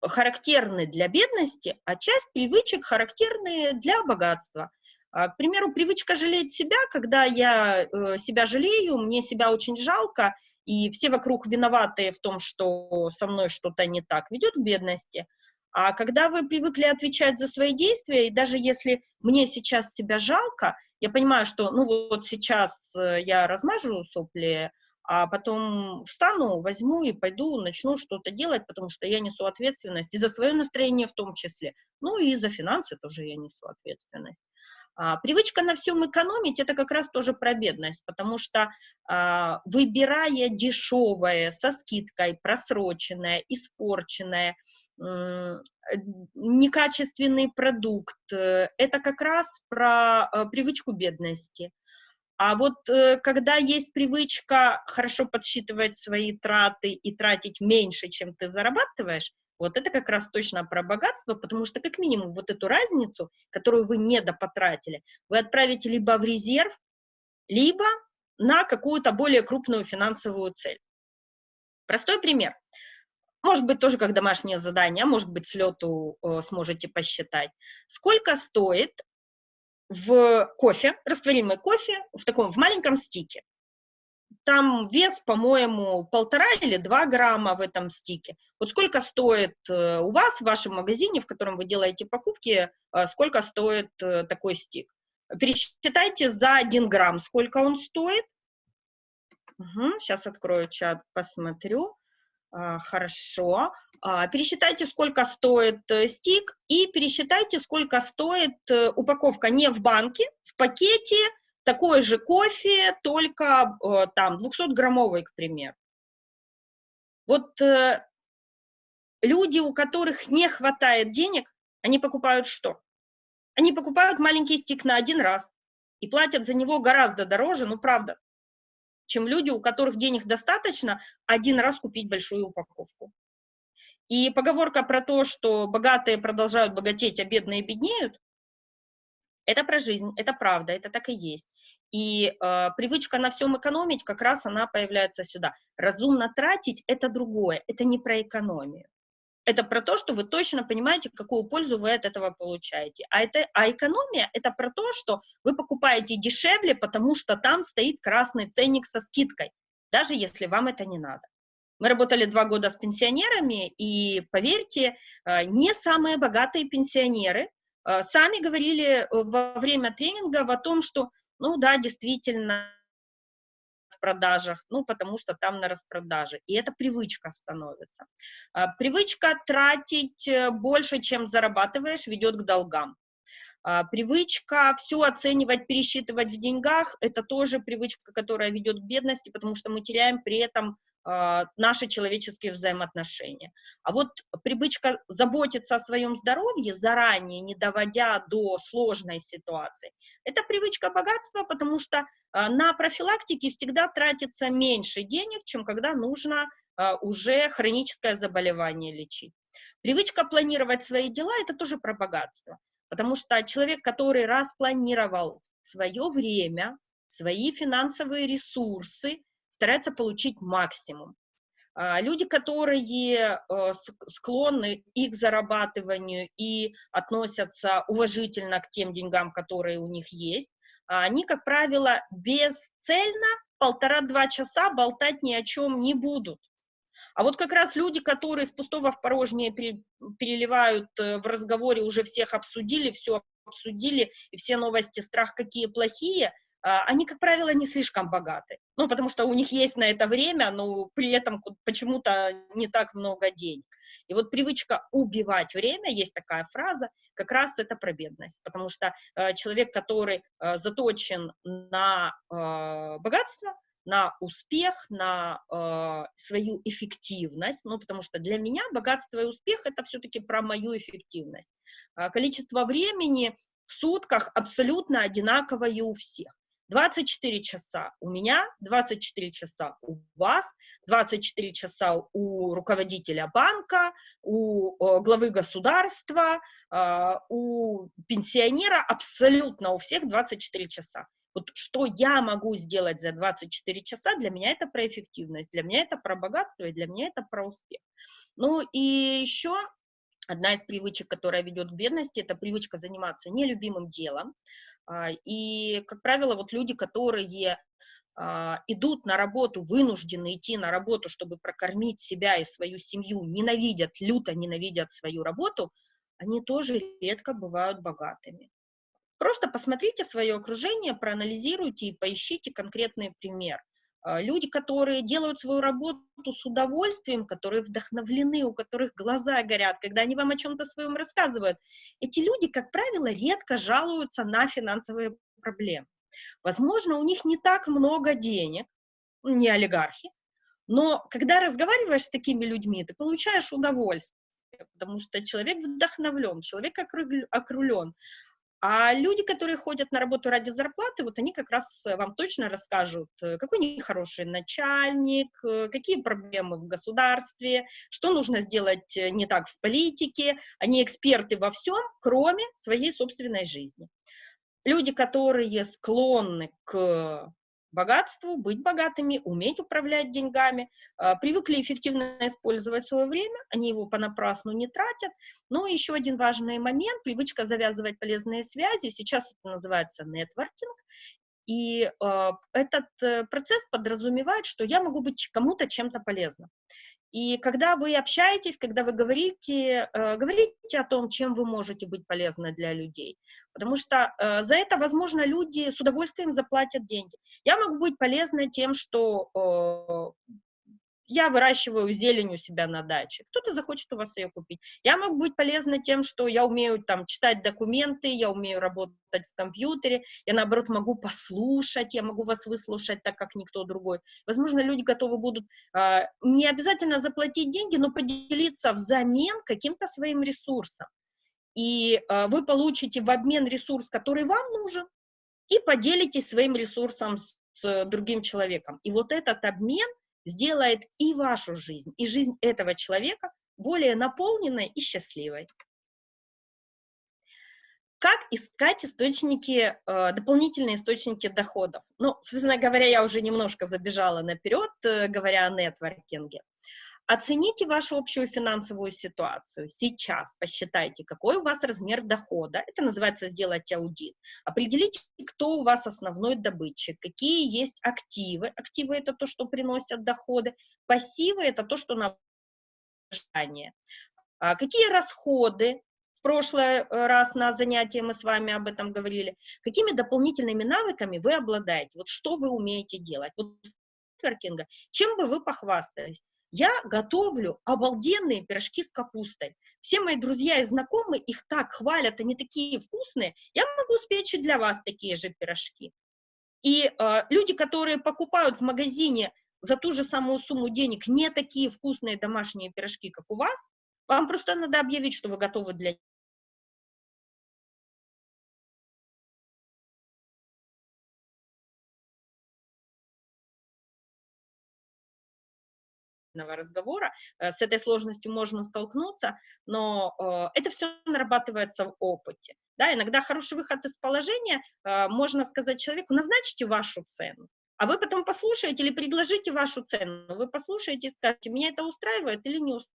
характерны для бедности, а часть привычек характерны для богатства. А, к примеру, привычка жалеть себя, когда я э, себя жалею, мне себя очень жалко, и все вокруг виноваты в том, что со мной что-то не так, ведет к бедности. А когда вы привыкли отвечать за свои действия, и даже если мне сейчас себя жалко, я понимаю, что ну вот сейчас э, я размажу сопли, а потом встану, возьму и пойду, начну что-то делать, потому что я несу ответственность и за свое настроение в том числе, ну и за финансы тоже я несу ответственность. А, привычка на всем экономить – это как раз тоже про бедность, потому что а, выбирая дешевое, со скидкой, просроченное, испорченное, некачественный продукт, э, это как раз про э, привычку бедности. А вот э, когда есть привычка хорошо подсчитывать свои траты и тратить меньше, чем ты зарабатываешь, вот это как раз точно про богатство, потому что как минимум вот эту разницу, которую вы недопотратили, вы отправите либо в резерв, либо на какую-то более крупную финансовую цель. Простой пример. Может быть, тоже как домашнее задание, а может быть, с лету э, сможете посчитать. Сколько стоит в кофе, растворимый кофе, в таком, в маленьком стике? Там вес, по-моему, полтора или два грамма в этом стике. Вот сколько стоит э, у вас в вашем магазине, в котором вы делаете покупки, э, сколько стоит э, такой стик? Пересчитайте за один грамм, сколько он стоит. Угу, сейчас открою чат, посмотрю. А, хорошо. А, пересчитайте, сколько стоит э, стик, и пересчитайте, сколько стоит э, упаковка не в банке, в пакете, такой же кофе, только э, там 200-граммовый, к примеру. Вот люди, у которых не хватает денег, они покупают что? Они покупают маленький стик на один раз и платят за него гораздо дороже, ну правда, чем люди, у которых денег достаточно, один раз купить большую упаковку. И поговорка про то, что богатые продолжают богатеть, а бедные беднеют, это про жизнь, это правда, это так и есть. И э, привычка на всем экономить, как раз она появляется сюда. Разумно тратить – это другое, это не про экономию. Это про то, что вы точно понимаете, какую пользу вы от этого получаете. А, это, а экономия – это про то, что вы покупаете дешевле, потому что там стоит красный ценник со скидкой, даже если вам это не надо. Мы работали два года с пенсионерами, и, поверьте, э, не самые богатые пенсионеры э, сами говорили э, во время тренингов о том, что, ну да, действительно, распродажах, ну, потому что там на распродаже. И это привычка становится. А, привычка тратить э, больше, чем зарабатываешь, ведет к долгам. А, привычка все оценивать, пересчитывать в деньгах, это тоже привычка, которая ведет к бедности, потому что мы теряем при этом наши человеческие взаимоотношения. А вот привычка заботиться о своем здоровье заранее, не доводя до сложной ситуации, это привычка богатства, потому что а, на профилактике всегда тратится меньше денег, чем когда нужно уже хроническое заболевание лечить. Привычка планировать свои дела – это тоже про богатство. Потому что человек, который распланировал свое время, свои финансовые ресурсы, старается получить максимум. А, люди, которые э, склонны и к зарабатыванию, и относятся уважительно к тем деньгам, которые у них есть, а, они, как правило, бесцельно полтора-два часа болтать ни о чем не будут. А вот как раз люди, которые с пустого в порожнее переливают э, в разговоре, уже всех обсудили, все обсудили, и все новости, страх какие плохие, они, как правило, не слишком богаты. Ну, потому что у них есть на это время, но при этом почему-то не так много денег. И вот привычка убивать время, есть такая фраза, как раз это про бедность. Потому что э, человек, который э, заточен на э, богатство, на успех, на э, свою эффективность, ну, потому что для меня богатство и успех – это все-таки про мою эффективность. Э, количество времени в сутках абсолютно одинаковое у всех. 24 часа у меня, 24 часа у вас, 24 часа у руководителя банка, у главы государства, э, у пенсионера, абсолютно у всех 24 часа. Вот что я могу сделать за 24 часа, для меня это про эффективность, для меня это про богатство, и для меня это про успех. Ну и еще одна из привычек, которая ведет к бедности, это привычка заниматься нелюбимым делом. А, и, как правило, вот люди, которые а, идут на работу, вынуждены идти на работу, чтобы прокормить себя и свою семью, ненавидят, люто ненавидят свою работу, они тоже редко бывают богатыми. Просто посмотрите свое окружение, проанализируйте и поищите конкретный пример. А, люди, которые делают свою работу с удовольствием, которые вдохновлены, у которых глаза горят, когда они вам о чем-то своем рассказывают, эти люди, как правило, редко жалуются на финансовые проблемы. Возможно, у них не так много денег, не олигархи, но когда разговариваешь с такими людьми, ты получаешь удовольствие, потому что человек вдохновлен, человек окрулен, а люди, которые ходят на работу ради зарплаты, вот они как раз э, вам точно расскажут, э, какой нехороший начальник, э, какие проблемы в государстве, что нужно сделать не так в политике. Они эксперты во всем, кроме своей собственной жизни. Люди, которые склонны к богатству, быть богатыми, уметь управлять деньгами, э, привыкли эффективно использовать свое время, они его понапрасну не тратят. Но еще один важный момент, привычка завязывать полезные связи, сейчас это называется нетворкинг, и э, этот э, процесс подразумевает, что я могу быть кому-то чем-то полезным. И когда вы общаетесь, когда вы говорите, э, говорите о том, чем вы можете быть полезны для людей, потому что э, за это, возможно, люди с удовольствием заплатят деньги. Я могу быть полезной тем, что э, я выращиваю зелень у себя на даче, кто-то захочет у вас ее купить. Я могу быть полезна тем, что я умею там читать документы, я умею работать в компьютере, я наоборот могу послушать, я могу вас выслушать так, как никто другой. Возможно, люди готовы будут э, не обязательно заплатить деньги, но поделиться взамен каким-то своим ресурсом. И э, вы получите в обмен ресурс, который вам нужен, и поделитесь своим ресурсом с другим человеком. И вот этот обмен – сделает и вашу жизнь, и жизнь этого человека более наполненной и счастливой. Как искать источники, э, дополнительные источники доходов? Ну, собственно говоря, я уже немножко забежала наперед, э, говоря о нетворкинге. Оцените вашу общую финансовую ситуацию. Сейчас посчитайте, какой у вас размер дохода. Это называется сделать аудит. Определите, кто у вас основной добытчик, какие есть активы. Активы – это то, что приносят доходы. Пассивы – это то, что на ожидание. А какие расходы в прошлый э, раз на занятии мы с вами об этом говорили. Какими дополнительными навыками вы обладаете? Вот что вы умеете делать? Вот нетворкинга, чем бы вы похвастались? Я готовлю обалденные пирожки с капустой. Все мои друзья и знакомые их так хвалят, они такие вкусные. Я могу спечь и для вас такие же пирожки. И э, люди, которые покупают в магазине за ту же самую сумму денег не такие вкусные домашние пирожки, как у вас, вам просто надо объявить, что вы готовы для разговора. Э, с этой сложностью можно столкнуться, но э, это все нарабатывается в опыте. Да, иногда хороший выход из положения, э, можно сказать человеку, назначьте вашу цену, а вы потом послушаете или предложите вашу цену, вы послушаете и скажете, меня это устраивает или не устраивает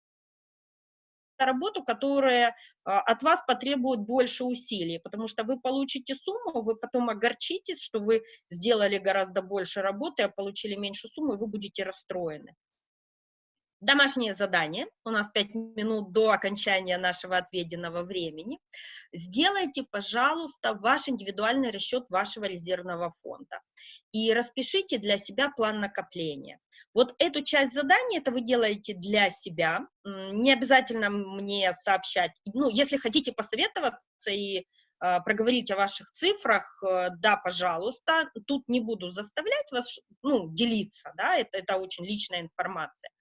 работу, которая от вас потребует больше усилий, потому что вы получите сумму, вы потом огорчитесь, что вы сделали гораздо больше работы, а получили меньше суммы, и вы будете расстроены. Домашнее задание, у нас 5 минут до окончания нашего отведенного времени. Сделайте, пожалуйста, ваш индивидуальный расчет вашего резервного фонда и распишите для себя план накопления. Вот эту часть задания, это вы делаете для себя, не обязательно мне сообщать, ну, если хотите посоветоваться и э, проговорить о ваших цифрах, э, да, пожалуйста, тут не буду заставлять вас, ну, делиться, да, это, это очень личная информация.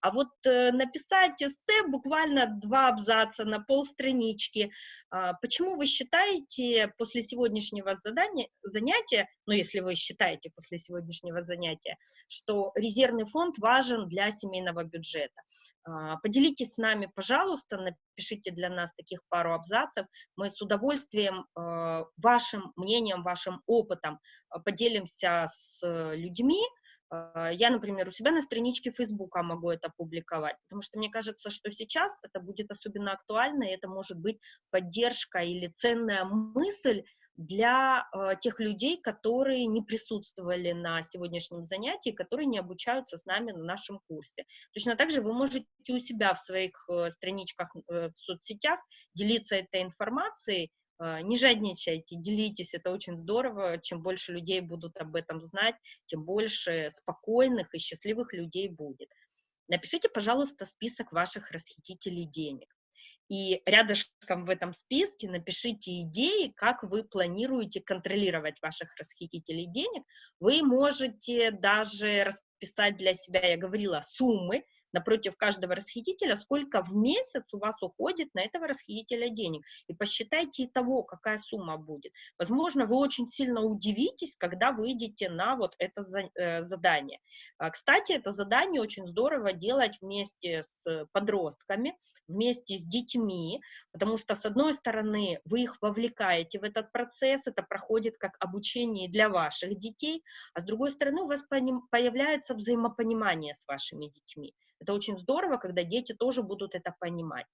А вот э, написать эссе буквально два абзаца на полстранички. Э, почему вы считаете после сегодняшнего задания, занятия, ну если вы считаете после сегодняшнего занятия, что резервный фонд важен для семейного бюджета? Э, поделитесь с нами, пожалуйста, напишите для нас таких пару абзацев. Мы с удовольствием э, вашим мнением, вашим опытом э, поделимся с людьми, а, я, например, у себя на страничке Фейсбука могу это публиковать, потому что мне кажется, что сейчас это будет особенно актуально, и это может быть поддержка или ценная мысль для э, тех людей, которые не присутствовали на сегодняшнем занятии, которые не обучаются с нами на нашем курсе. Точно так же вы можете у себя в своих э, страничках э, в соцсетях делиться этой информацией, не жадничайте, делитесь, это очень здорово. Чем больше людей будут об этом знать, тем больше спокойных и счастливых людей будет. Напишите, пожалуйста, список ваших расхитителей денег. И рядышком в этом списке напишите идеи, как вы планируете контролировать ваших расхитителей денег. Вы можете даже писать для себя, я говорила, суммы, напротив каждого расхитителя, сколько в месяц у вас уходит на этого расхитителя денег. И посчитайте и того, какая сумма будет. Возможно, вы очень сильно удивитесь, когда выйдете на вот это э, задание. А, кстати, это задание очень здорово делать вместе с подростками, вместе с детьми, потому что, с одной стороны, вы их вовлекаете в этот процесс, это проходит как обучение для ваших детей, а с другой стороны, у вас появляется взаимопонимание с вашими детьми. Это очень здорово, когда дети тоже будут это понимать.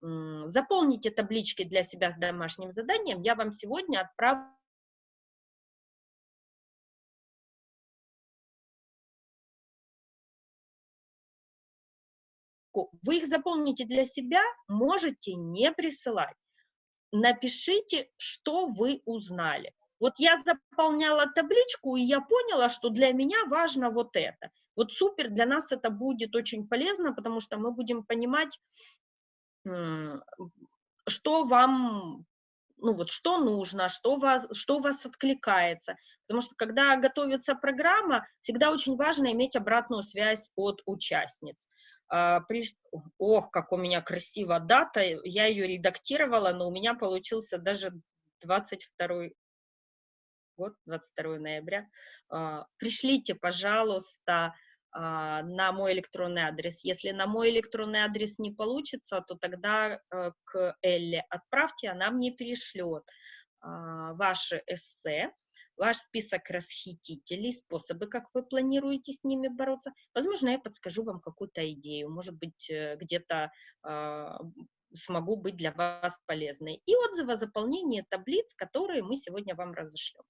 Заполните таблички для себя с домашним заданием. Я вам сегодня отправлю вы их заполните для себя, можете не присылать. Напишите, что вы узнали. Вот я заполняла табличку, и я поняла, что для меня важно вот это. Вот супер, для нас это будет очень полезно, потому что мы будем понимать, что вам, ну вот, что нужно, что, вас, что у вас откликается. Потому что когда готовится программа, всегда очень важно иметь обратную связь от участниц. А, ох, как у меня красивая дата, я ее редактировала, но у меня получился даже 22 год, 22 ноября. А, пришлите, пожалуйста, а, на мой электронный адрес. Если на мой электронный адрес не получится, то тогда э, к Элле отправьте, она мне перешлет а, ваши эссе, ваш список расхитителей, способы, как вы планируете с ними бороться. Возможно, я подскажу вам какую-то идею, может быть, э, где-то смогу быть для вас полезной. И отзывы о заполнении таблиц, которые мы сегодня вам разошлем.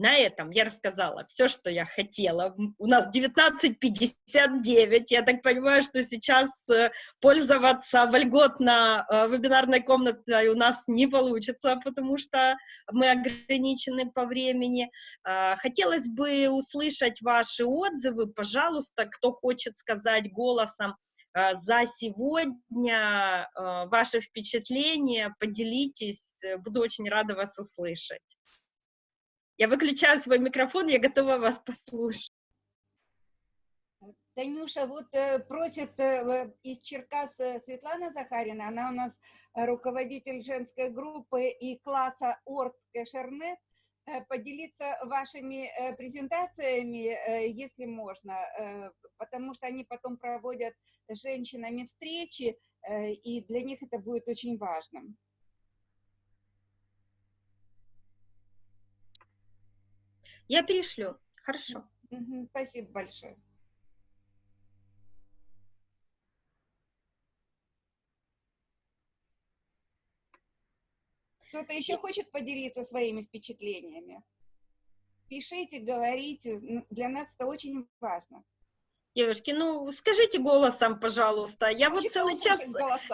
На этом я рассказала все, что я хотела. У нас 19.59. Я так понимаю, что сейчас э, пользоваться вольготно э, вебинарной комнатой у нас не получится, потому что мы ограничены по времени. А, хотелось бы услышать ваши отзывы. Пожалуйста, кто хочет сказать голосом, за сегодня ваши впечатления, поделитесь, буду очень рада вас услышать. Я выключаю свой микрофон, я готова вас послушать. Танюша, вот э, просит э, из Черкас э, Светлана Захарина, она у нас руководитель женской группы и класса Орт Кэшернет, поделиться вашими презентациями, если можно, потому что они потом проводят с женщинами встречи, и для них это будет очень важным. Я перешлю. Хорошо. Спасибо большое. Кто-то еще хочет поделиться своими впечатлениями? Пишите, говорите. Для нас это очень важно. Девушки, ну скажите голосом, пожалуйста. Я вот целый час,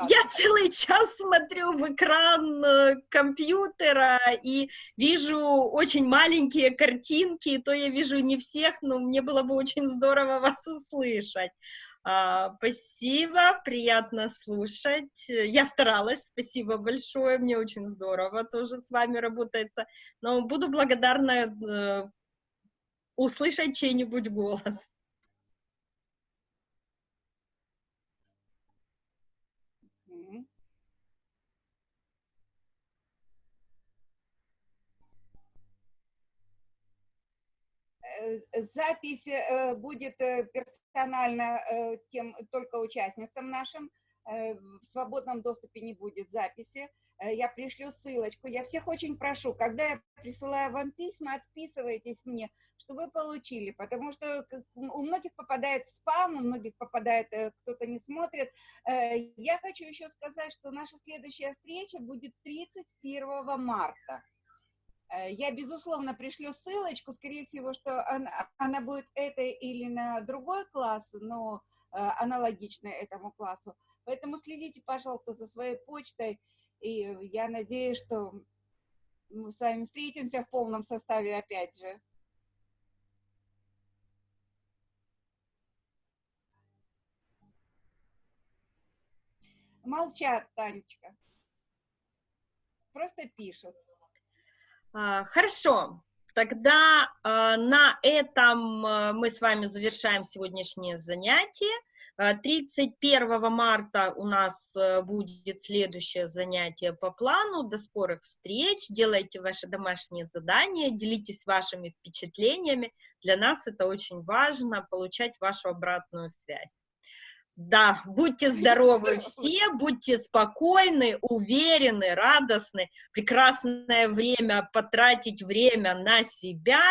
я целый час смотрю в экран э, компьютера и вижу очень маленькие картинки, то я вижу не всех, но мне было бы очень здорово вас услышать. А, спасибо, приятно слушать. Я старалась, спасибо большое, мне очень здорово тоже с вами работается. Но буду благодарна э, услышать чей-нибудь голос. Э, запись э, будет э, персонально тем только участницам нашим. В свободном доступе не будет записи. Я пришлю ссылочку. Я всех очень прошу, когда я присылаю вам письма, отписывайтесь мне, что вы получили, потому что у многих попадает в спам, у многих попадает, кто-то не смотрит. Я хочу еще сказать, что наша следующая встреча будет 31 марта. Э, я, безусловно, пришлю ссылочку, скорее всего, что она, она будет это или на другой класс, но э, аналогичная этому классу. Поэтому следите, пожалуйста, за своей почтой, и я надеюсь, что мы с вами встретимся в полном составе опять же. Молчат, Танечка. Просто пишут. А, хорошо. Тогда э, на этом э, мы с вами завершаем сегодняшнее занятие. 31 э, марта у нас будет следующее занятие по плану. До скорых встреч. Делайте ваши домашние задания, делитесь вашими впечатлениями. Для нас это очень важно, получать вашу обратную связь. Да, будьте здоровы все, будьте спокойны, уверены, радостны. Прекрасное время потратить время на себя.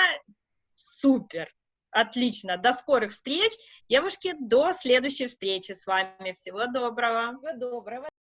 Супер, отлично. До скорых встреч, девушки, до следующей встречи с вами. Всего доброго. Всего доброго.